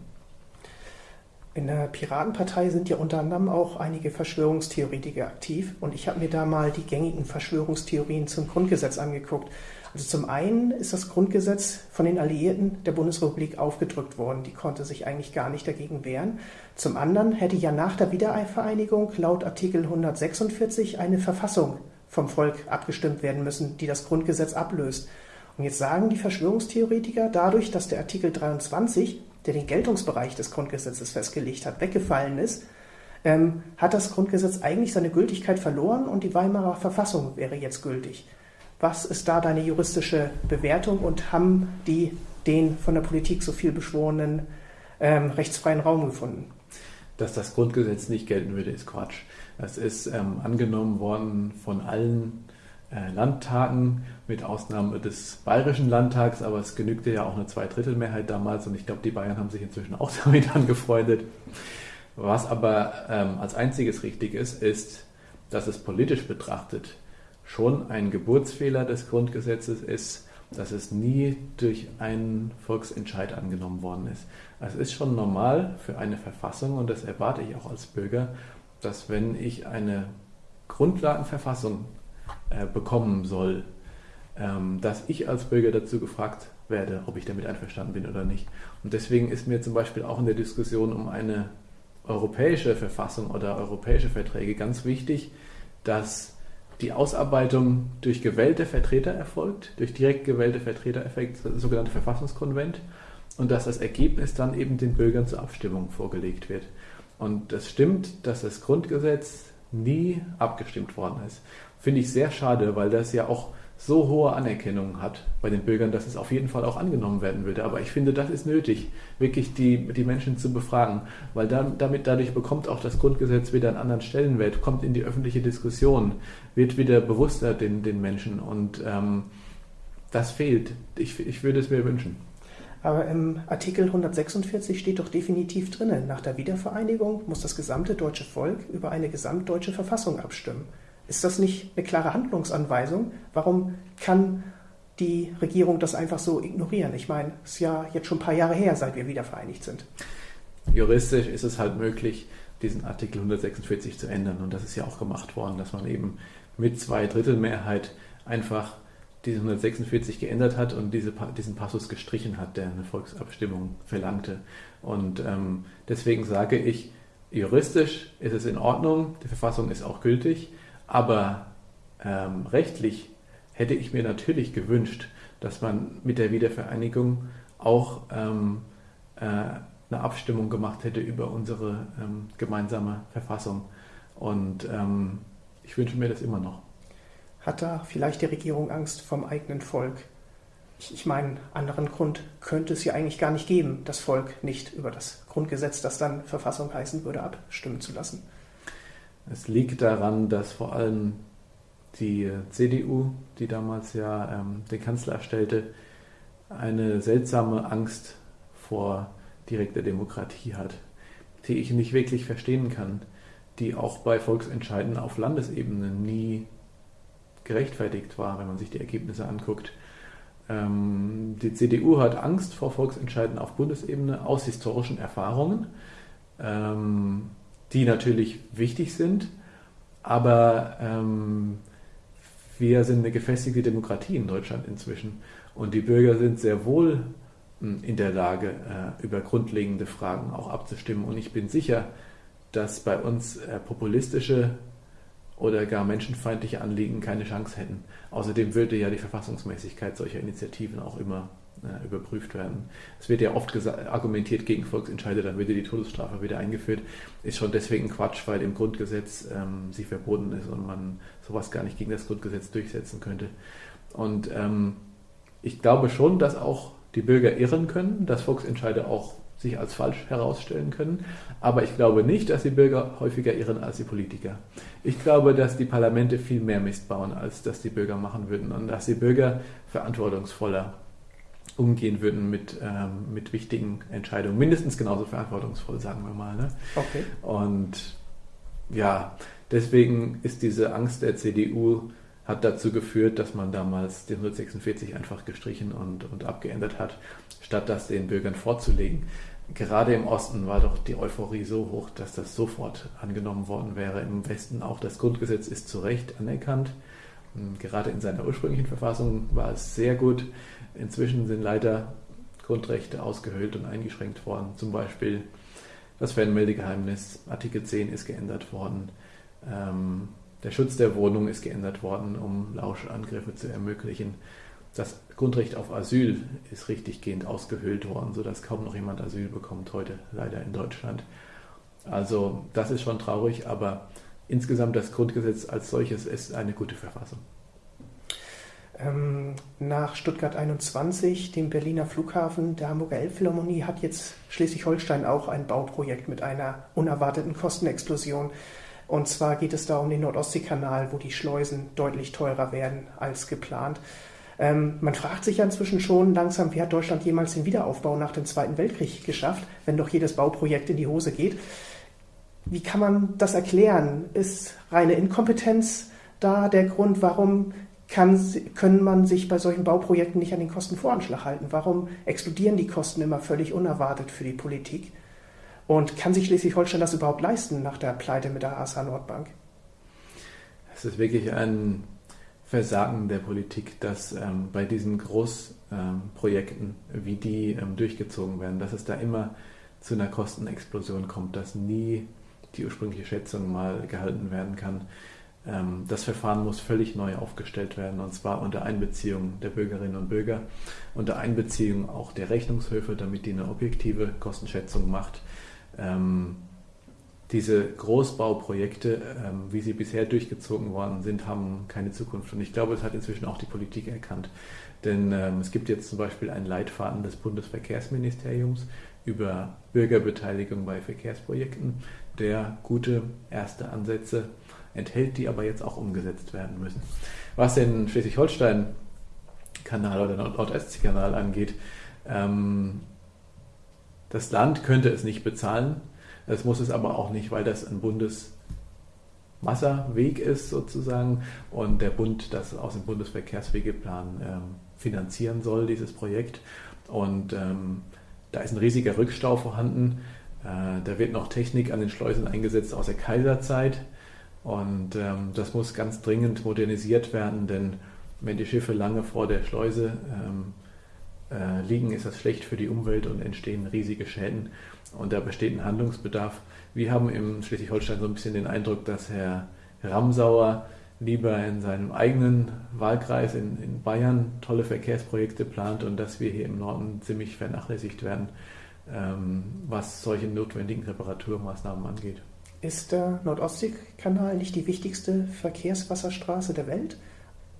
In der Piratenpartei sind ja unter anderem auch einige Verschwörungstheoretiker aktiv und ich habe mir da mal die gängigen Verschwörungstheorien zum Grundgesetz angeguckt. Also zum einen ist das Grundgesetz von den Alliierten der Bundesrepublik aufgedrückt worden. Die konnte sich eigentlich gar nicht dagegen wehren. Zum anderen hätte ja nach der Wiedervereinigung laut Artikel 146 eine Verfassung vom Volk abgestimmt werden müssen, die das Grundgesetz ablöst. Und jetzt sagen die Verschwörungstheoretiker, dadurch, dass der Artikel 23 der den Geltungsbereich des Grundgesetzes festgelegt hat, weggefallen ist, ähm, hat das Grundgesetz eigentlich seine Gültigkeit verloren und die Weimarer Verfassung wäre jetzt gültig. Was ist da deine juristische Bewertung und haben die den von der Politik so viel beschworenen ähm, rechtsfreien Raum gefunden? Dass das Grundgesetz nicht gelten würde, ist Quatsch. Es ist ähm, angenommen worden von allen Landtagen, mit Ausnahme des Bayerischen Landtags, aber es genügte ja auch eine Zweidrittelmehrheit damals und ich glaube, die Bayern haben sich inzwischen auch damit angefreundet. Was aber ähm, als einziges richtig ist, ist, dass es politisch betrachtet schon ein Geburtsfehler des Grundgesetzes ist, dass es nie durch einen Volksentscheid angenommen worden ist. Es ist schon normal für eine Verfassung und das erwarte ich auch als Bürger, dass wenn ich eine Grundlagenverfassung äh, bekommen soll, ähm, dass ich als Bürger dazu gefragt werde, ob ich damit einverstanden bin oder nicht. Und deswegen ist mir zum Beispiel auch in der Diskussion um eine europäische Verfassung oder europäische Verträge ganz wichtig, dass die Ausarbeitung durch gewählte Vertreter erfolgt, durch direkt gewählte Vertreter erfolgt, das sogenannte Verfassungskonvent, und dass das Ergebnis dann eben den Bürgern zur Abstimmung vorgelegt wird. Und es stimmt, dass das Grundgesetz nie abgestimmt worden ist. Finde ich sehr schade, weil das ja auch so hohe Anerkennung hat bei den Bürgern, dass es auf jeden Fall auch angenommen werden würde. Aber ich finde, das ist nötig, wirklich die, die Menschen zu befragen, weil dann, damit, dadurch bekommt auch das Grundgesetz wieder einen anderen Stellenwert, kommt in die öffentliche Diskussion, wird wieder bewusster den, den Menschen und ähm, das fehlt. Ich, ich würde es mir wünschen. Aber im Artikel 146 steht doch definitiv drinnen, nach der Wiedervereinigung muss das gesamte deutsche Volk über eine gesamtdeutsche Verfassung abstimmen. Ist das nicht eine klare Handlungsanweisung? Warum kann die Regierung das einfach so ignorieren? Ich meine, es ist ja jetzt schon ein paar Jahre her, seit wir wieder vereinigt sind. Juristisch ist es halt möglich, diesen Artikel 146 zu ändern. Und das ist ja auch gemacht worden, dass man eben mit zwei Drittel Mehrheit einfach diese 146 geändert hat und diese, diesen Passus gestrichen hat, der eine Volksabstimmung verlangte. Und ähm, deswegen sage ich, juristisch ist es in Ordnung, die Verfassung ist auch gültig, aber ähm, rechtlich hätte ich mir natürlich gewünscht, dass man mit der Wiedervereinigung auch ähm, äh, eine Abstimmung gemacht hätte über unsere ähm, gemeinsame Verfassung. Und ähm, ich wünsche mir das immer noch. Hat da vielleicht die Regierung Angst vom eigenen Volk? Ich, ich meine, anderen Grund könnte es ja eigentlich gar nicht geben, das Volk nicht über das Grundgesetz, das dann Verfassung heißen würde, abstimmen zu lassen. Es liegt daran, dass vor allem die CDU, die damals ja ähm, den Kanzler erstellte, eine seltsame Angst vor direkter Demokratie hat, die ich nicht wirklich verstehen kann, die auch bei Volksentscheiden auf Landesebene nie gerechtfertigt war, wenn man sich die Ergebnisse anguckt. Ähm, die CDU hat Angst vor Volksentscheiden auf Bundesebene aus historischen Erfahrungen. Ähm, die natürlich wichtig sind, aber ähm, wir sind eine gefestigte Demokratie in Deutschland inzwischen und die Bürger sind sehr wohl hm, in der Lage, äh, über grundlegende Fragen auch abzustimmen. Und ich bin sicher, dass bei uns äh, populistische oder gar menschenfeindliche Anliegen keine Chance hätten. Außerdem würde ja die Verfassungsmäßigkeit solcher Initiativen auch immer äh, überprüft werden. Es wird ja oft argumentiert gegen Volksentscheide, dann würde die Todesstrafe wieder eingeführt. Ist schon deswegen Quatsch, weil im Grundgesetz ähm, sie verboten ist und man sowas gar nicht gegen das Grundgesetz durchsetzen könnte. Und ähm, ich glaube schon, dass auch die Bürger irren können, dass Volksentscheide auch sich als falsch herausstellen können. Aber ich glaube nicht, dass die Bürger häufiger irren als die Politiker. Ich glaube, dass die Parlamente viel mehr Mist bauen, als dass die Bürger machen würden und dass die Bürger verantwortungsvoller umgehen würden mit, ähm, mit wichtigen Entscheidungen. Mindestens genauso verantwortungsvoll, sagen wir mal. Ne? Okay. Und ja, deswegen ist diese Angst der CDU hat dazu geführt, dass man damals den 146 einfach gestrichen und, und abgeändert hat, statt das den Bürgern vorzulegen. gerade im Osten war doch die Euphorie so hoch, dass das sofort angenommen worden wäre. Im Westen auch das Grundgesetz ist zu Recht anerkannt. Gerade in seiner ursprünglichen Verfassung war es sehr gut. Inzwischen sind leider Grundrechte ausgehöhlt und eingeschränkt worden. Zum Beispiel das Fernmeldegeheimnis, Artikel 10 ist geändert worden. Ähm, der Schutz der Wohnung ist geändert worden, um Lauschangriffe zu ermöglichen. Das Grundrecht auf Asyl ist richtiggehend ausgehöhlt worden, sodass kaum noch jemand Asyl bekommt heute leider in Deutschland. Also das ist schon traurig, aber insgesamt das Grundgesetz als solches ist eine gute Verfassung. Ähm, nach Stuttgart 21, dem Berliner Flughafen, der Hamburger Elbphilharmonie, hat jetzt Schleswig-Holstein auch ein Bauprojekt mit einer unerwarteten Kostenexplosion. Und zwar geht es da um den Nordostseekanal, wo die Schleusen deutlich teurer werden als geplant. Ähm, man fragt sich ja inzwischen schon langsam, wie hat Deutschland jemals den Wiederaufbau nach dem Zweiten Weltkrieg geschafft, wenn doch jedes Bauprojekt in die Hose geht. Wie kann man das erklären? Ist reine Inkompetenz da der Grund, warum kann, können man sich bei solchen Bauprojekten nicht an den Kostenvoranschlag halten? Warum explodieren die Kosten immer völlig unerwartet für die Politik? Und kann sich Schleswig-Holstein das überhaupt leisten nach der Pleite mit der ASA Nordbank? Es ist wirklich ein Versagen der Politik, dass ähm, bei diesen Großprojekten, ähm, wie die ähm, durchgezogen werden, dass es da immer zu einer Kostenexplosion kommt, dass nie die ursprüngliche Schätzung mal gehalten werden kann. Ähm, das Verfahren muss völlig neu aufgestellt werden, und zwar unter Einbeziehung der Bürgerinnen und Bürger, unter Einbeziehung auch der Rechnungshöfe, damit die eine objektive Kostenschätzung macht. Ähm, diese Großbauprojekte, ähm, wie sie bisher durchgezogen worden sind, haben keine Zukunft. Und ich glaube, es hat inzwischen auch die Politik erkannt. Denn es gibt jetzt zum Beispiel einen Leitfaden des Bundesverkehrsministeriums über Bürgerbeteiligung bei Verkehrsprojekten, der gute erste Ansätze enthält, die aber jetzt auch umgesetzt werden müssen. Was den Schleswig-Holstein-Kanal oder Nord-Ostsee-Kanal angeht, ähm, das Land könnte es nicht bezahlen das muss es aber auch nicht, weil das ein Bundeswasserweg ist sozusagen und der Bund das aus dem Bundesverkehrswegeplan ähm, finanzieren soll, dieses Projekt. Und ähm, da ist ein riesiger Rückstau vorhanden. Äh, da wird noch Technik an den Schleusen eingesetzt aus der Kaiserzeit. Und ähm, das muss ganz dringend modernisiert werden, denn wenn die Schiffe lange vor der Schleuse ähm, äh, liegen, ist das schlecht für die Umwelt und entstehen riesige Schäden. Und da besteht ein Handlungsbedarf. Wir haben im Schleswig-Holstein so ein bisschen den Eindruck, dass Herr Ramsauer lieber in seinem eigenen Wahlkreis in, in Bayern tolle Verkehrsprojekte plant und dass wir hier im Norden ziemlich vernachlässigt werden, ähm, was solche notwendigen Reparaturmaßnahmen angeht. Ist der Nordostseekanal nicht die wichtigste Verkehrswasserstraße der Welt?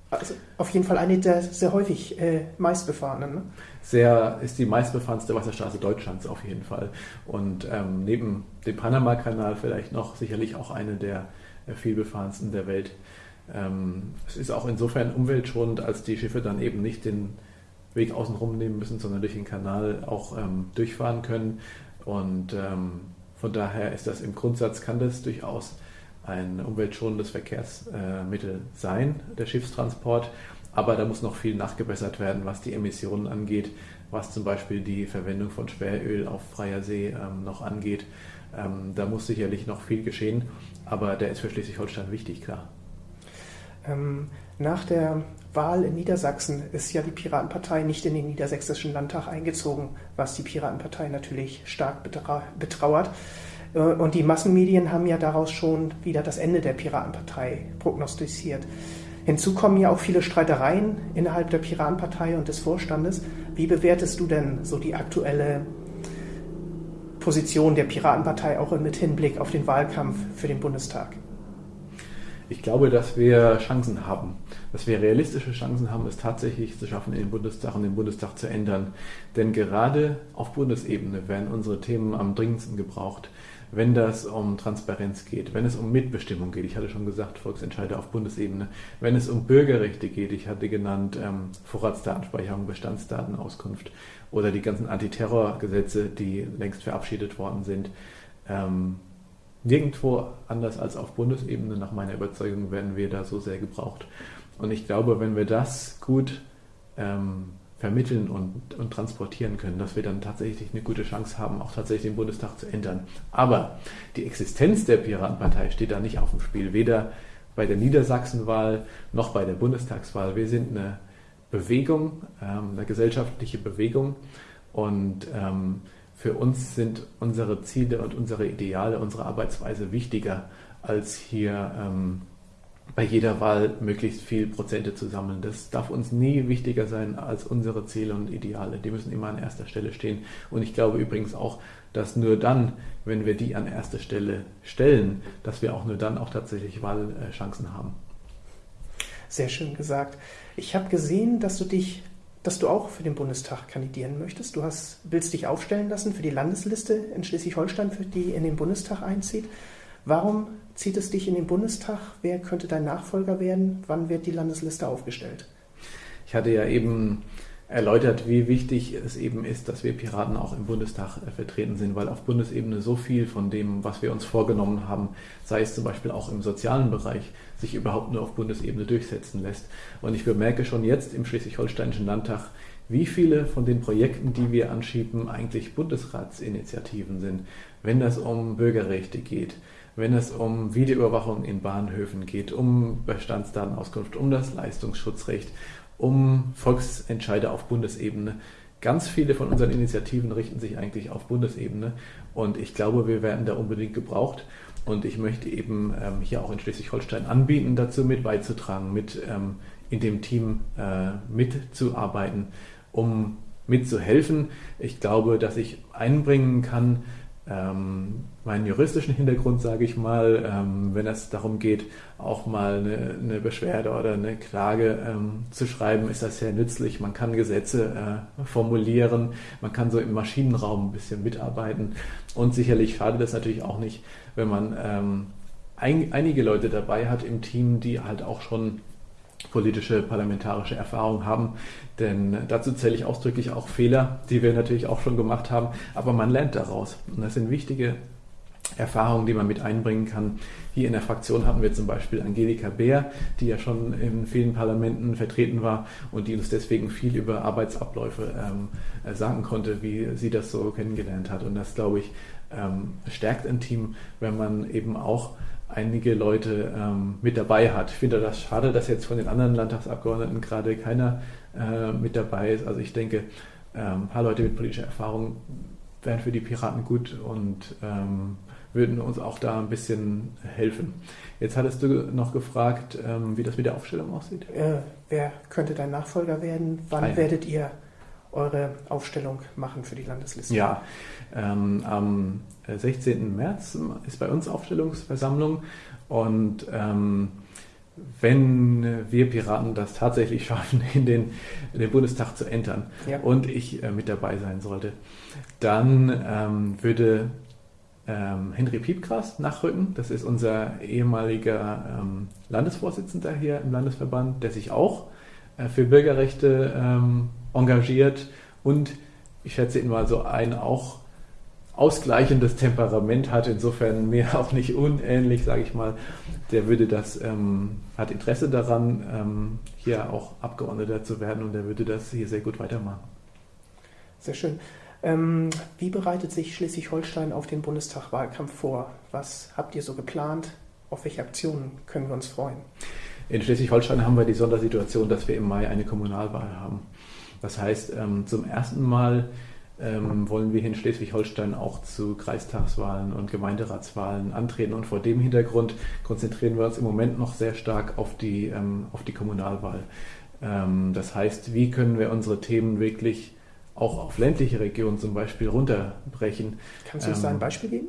Also auf jeden Fall eine der sehr häufig äh, meistbefahrenen. Ne? Sehr ist die meistbefahrenste Wasserstraße Deutschlands auf jeden Fall. Und ähm, neben dem Panama-Kanal vielleicht noch sicherlich auch eine der äh, vielbefahrensten der Welt. Ähm, es ist auch insofern umweltschonend, als die Schiffe dann eben nicht den Weg außenrum nehmen müssen, sondern durch den Kanal auch ähm, durchfahren können. Und ähm, von daher ist das im Grundsatz, kann das durchaus ein umweltschonendes Verkehrsmittel sein, der Schiffstransport. Aber da muss noch viel nachgebessert werden, was die Emissionen angeht, was zum Beispiel die Verwendung von Schweröl auf freier See ähm, noch angeht. Ähm, da muss sicherlich noch viel geschehen, aber der ist für Schleswig-Holstein wichtig, klar. Ähm, nach der Wahl in Niedersachsen ist ja die Piratenpartei nicht in den Niedersächsischen Landtag eingezogen, was die Piratenpartei natürlich stark betrauert. Äh, und die Massenmedien haben ja daraus schon wieder das Ende der Piratenpartei prognostiziert. Hinzu kommen ja auch viele Streitereien innerhalb der Piratenpartei und des Vorstandes. Wie bewertest du denn so die aktuelle Position der Piratenpartei auch mit Hinblick auf den Wahlkampf für den Bundestag? Ich glaube, dass wir Chancen haben, dass wir realistische Chancen haben, es tatsächlich zu schaffen, in den Bundestag und den Bundestag zu ändern. Denn gerade auf Bundesebene werden unsere Themen am dringendsten gebraucht wenn das um Transparenz geht, wenn es um Mitbestimmung geht, ich hatte schon gesagt, Volksentscheide auf Bundesebene, wenn es um Bürgerrechte geht, ich hatte genannt ähm, Vorratsdatenspeicherung, Bestandsdatenauskunft oder die ganzen Antiterrorgesetze, die längst verabschiedet worden sind. Ähm, nirgendwo anders als auf Bundesebene, nach meiner Überzeugung, werden wir da so sehr gebraucht. Und ich glaube, wenn wir das gut ähm, vermitteln und, und transportieren können, dass wir dann tatsächlich eine gute Chance haben, auch tatsächlich den Bundestag zu ändern. Aber die Existenz der Piratenpartei steht da nicht auf dem Spiel, weder bei der Niedersachsenwahl noch bei der Bundestagswahl. Wir sind eine Bewegung, ähm, eine gesellschaftliche Bewegung und ähm, für uns sind unsere Ziele und unsere Ideale, unsere Arbeitsweise wichtiger, als hier ähm, bei jeder Wahl möglichst viel Prozente zu sammeln. Das darf uns nie wichtiger sein als unsere Ziele und Ideale. Die müssen immer an erster Stelle stehen. Und ich glaube übrigens auch, dass nur dann, wenn wir die an erste Stelle stellen, dass wir auch nur dann auch tatsächlich Wahlchancen haben. Sehr schön gesagt. Ich habe gesehen, dass du dich, dass du auch für den Bundestag kandidieren möchtest. Du hast, willst dich aufstellen lassen für die Landesliste in Schleswig-Holstein, für die in den Bundestag einzieht. Warum zieht es dich in den Bundestag? Wer könnte dein Nachfolger werden? Wann wird die Landesliste aufgestellt? Ich hatte ja eben erläutert, wie wichtig es eben ist, dass wir Piraten auch im Bundestag äh, vertreten sind, weil auf Bundesebene so viel von dem, was wir uns vorgenommen haben, sei es zum Beispiel auch im sozialen Bereich, sich überhaupt nur auf Bundesebene durchsetzen lässt. Und ich bemerke schon jetzt im Schleswig-Holsteinischen Landtag, wie viele von den Projekten, die wir anschieben, eigentlich Bundesratsinitiativen sind, wenn das um Bürgerrechte geht, wenn es um Videoüberwachung in Bahnhöfen geht, um Bestandsdatenauskunft, um das Leistungsschutzrecht, um Volksentscheide auf Bundesebene. Ganz viele von unseren Initiativen richten sich eigentlich auf Bundesebene und ich glaube, wir werden da unbedingt gebraucht. Und ich möchte eben ähm, hier auch in Schleswig-Holstein anbieten, dazu mit beizutragen, mit ähm, in dem Team äh, mitzuarbeiten, um mitzuhelfen. Ich glaube, dass ich einbringen kann, ähm, meinen juristischen Hintergrund, sage ich mal, ähm, wenn es darum geht, auch mal eine, eine Beschwerde oder eine Klage ähm, zu schreiben, ist das sehr nützlich. Man kann Gesetze äh, formulieren, man kann so im Maschinenraum ein bisschen mitarbeiten und sicherlich schadet es natürlich auch nicht, wenn man ähm, ein, einige Leute dabei hat im Team, die halt auch schon politische, parlamentarische Erfahrung haben. Denn dazu zähle ich ausdrücklich auch Fehler, die wir natürlich auch schon gemacht haben. Aber man lernt daraus. Und das sind wichtige Erfahrungen, die man mit einbringen kann. Hier in der Fraktion hatten wir zum Beispiel Angelika Beer, die ja schon in vielen Parlamenten vertreten war und die uns deswegen viel über Arbeitsabläufe ähm, sagen konnte, wie sie das so kennengelernt hat. Und das, glaube ich, ähm, stärkt ein Team, wenn man eben auch einige Leute ähm, mit dabei hat. Ich finde das schade, dass jetzt von den anderen Landtagsabgeordneten gerade keiner äh, mit dabei ist. Also ich denke, ähm, ein paar Leute mit politischer Erfahrung wären für die Piraten gut und ähm, würden uns auch da ein bisschen helfen. Jetzt hattest du noch gefragt, ähm, wie das mit der Aufstellung aussieht. Äh, wer könnte dein Nachfolger werden? Wann ah, ja. werdet ihr eure Aufstellung machen für die Landesliste? Ja, ähm, am 16. März ist bei uns Aufstellungsversammlung und ähm, wenn wir Piraten das tatsächlich schaffen, in den, in den Bundestag zu entern ja. und ich äh, mit dabei sein sollte, dann ähm, würde ähm, Henry Piepgras nachrücken. Das ist unser ehemaliger ähm, Landesvorsitzender hier im Landesverband, der sich auch äh, für Bürgerrechte ähm, engagiert und ich schätze ihn mal so ein auch ausgleichendes Temperament hat, insofern mir auch nicht unähnlich, sage ich mal. Der würde das, ähm, hat Interesse daran, ähm, hier auch Abgeordneter zu werden und der würde das hier sehr gut weitermachen. Sehr schön. Ähm, wie bereitet sich Schleswig-Holstein auf den Bundestagwahlkampf vor? Was habt ihr so geplant? Auf welche Aktionen können wir uns freuen? In Schleswig-Holstein haben wir die Sondersituation, dass wir im Mai eine Kommunalwahl haben. Das heißt, ähm, zum ersten Mal ähm, wollen wir hier in Schleswig-Holstein auch zu Kreistagswahlen und Gemeinderatswahlen antreten. Und vor dem Hintergrund konzentrieren wir uns im Moment noch sehr stark auf die, ähm, auf die Kommunalwahl. Das heißt, wie können wir unsere Themen wirklich auch auf ländliche Regionen zum Beispiel runterbrechen? Kannst du uns da ein Beispiel geben?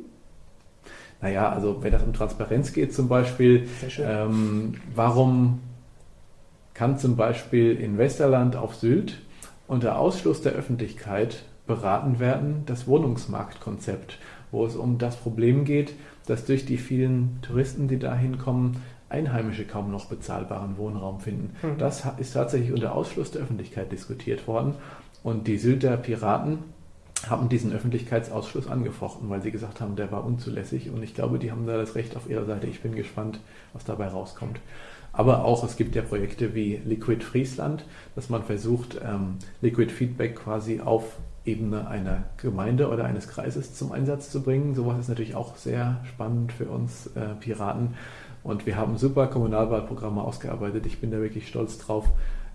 Naja, also wenn das um Transparenz geht zum Beispiel, ähm, warum kann zum Beispiel in Westerland auf Sylt unter Ausschluss der Öffentlichkeit beraten werden, das Wohnungsmarktkonzept, wo es um das Problem geht, dass durch die vielen Touristen, die da hinkommen, Einheimische kaum noch bezahlbaren Wohnraum finden. Mhm. Das ist tatsächlich unter Ausschluss der Öffentlichkeit diskutiert worden. Und die Sylter Piraten haben diesen Öffentlichkeitsausschluss angefochten, weil sie gesagt haben, der war unzulässig. Und ich glaube, die haben da das Recht auf ihrer Seite. Ich bin gespannt, was dabei rauskommt. Aber auch es gibt ja Projekte wie Liquid Friesland, dass man versucht, ähm, Liquid Feedback quasi auf Ebene einer Gemeinde oder eines Kreises zum Einsatz zu bringen. Sowas ist natürlich auch sehr spannend für uns äh, Piraten. Und wir haben super Kommunalwahlprogramme ausgearbeitet. Ich bin da wirklich stolz drauf,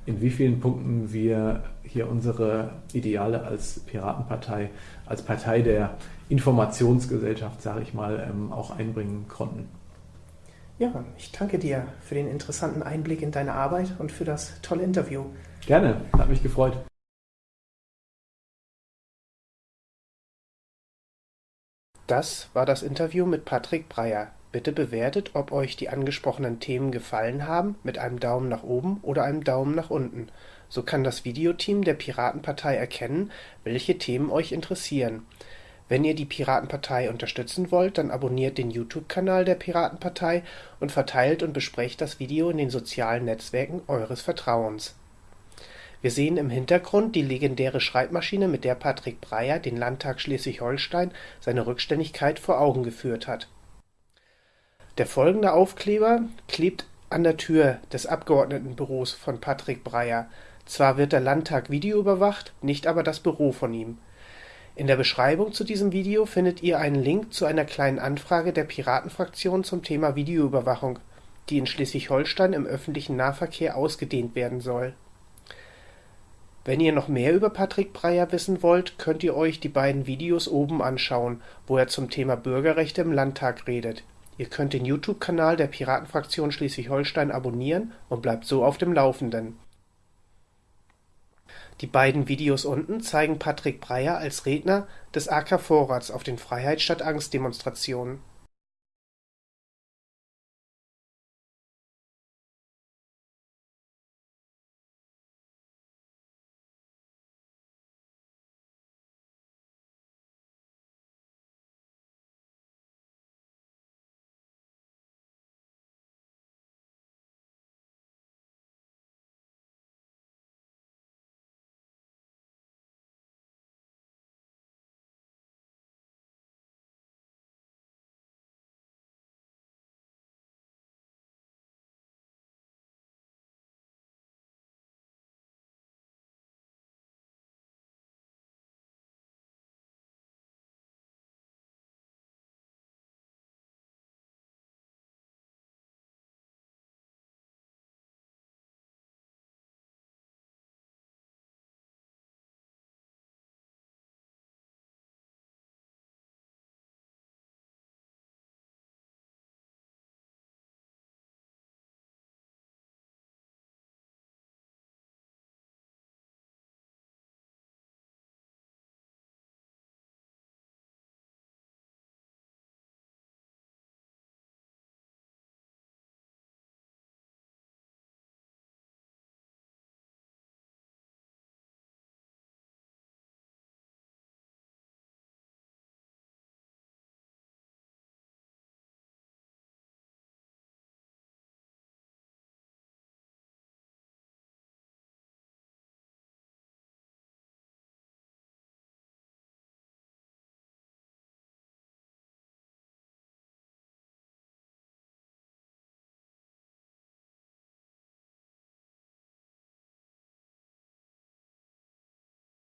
in wie vielen Punkten wir hier unsere Ideale als Piratenpartei, als Partei der Informationsgesellschaft, sage ich mal, ähm, auch einbringen konnten. Ja, ich danke dir für den interessanten Einblick in deine Arbeit und für das tolle Interview. Gerne, hat mich gefreut. Das war das Interview mit Patrick Breyer. Bitte bewertet, ob euch die angesprochenen Themen gefallen haben, mit einem Daumen nach oben oder einem Daumen nach unten. So kann das Videoteam der Piratenpartei erkennen, welche Themen euch interessieren. Wenn ihr die Piratenpartei unterstützen wollt, dann abonniert den YouTube-Kanal der Piratenpartei und verteilt und besprecht das Video in den sozialen Netzwerken eures Vertrauens. Wir sehen im Hintergrund die legendäre Schreibmaschine, mit der Patrick Breyer den Landtag Schleswig-Holstein seine Rückständigkeit vor Augen geführt hat. Der folgende Aufkleber klebt an der Tür des Abgeordnetenbüros von Patrick Breyer. Zwar wird der Landtag videoüberwacht, nicht aber das Büro von ihm. In der Beschreibung zu diesem Video findet ihr einen Link zu einer kleinen Anfrage der Piratenfraktion zum Thema Videoüberwachung, die in Schleswig-Holstein im öffentlichen Nahverkehr ausgedehnt werden soll wenn ihr noch mehr über Patrick Breyer wissen wollt, könnt ihr euch die beiden Videos oben anschauen, wo er zum Thema Bürgerrechte im Landtag redet. Ihr könnt den YouTube-Kanal der Piratenfraktion Schleswig-Holstein abonnieren und bleibt so auf dem Laufenden. Die beiden Videos unten zeigen Patrick Breyer als Redner des AK Vorrats auf den Freiheit statt Angst Demonstrationen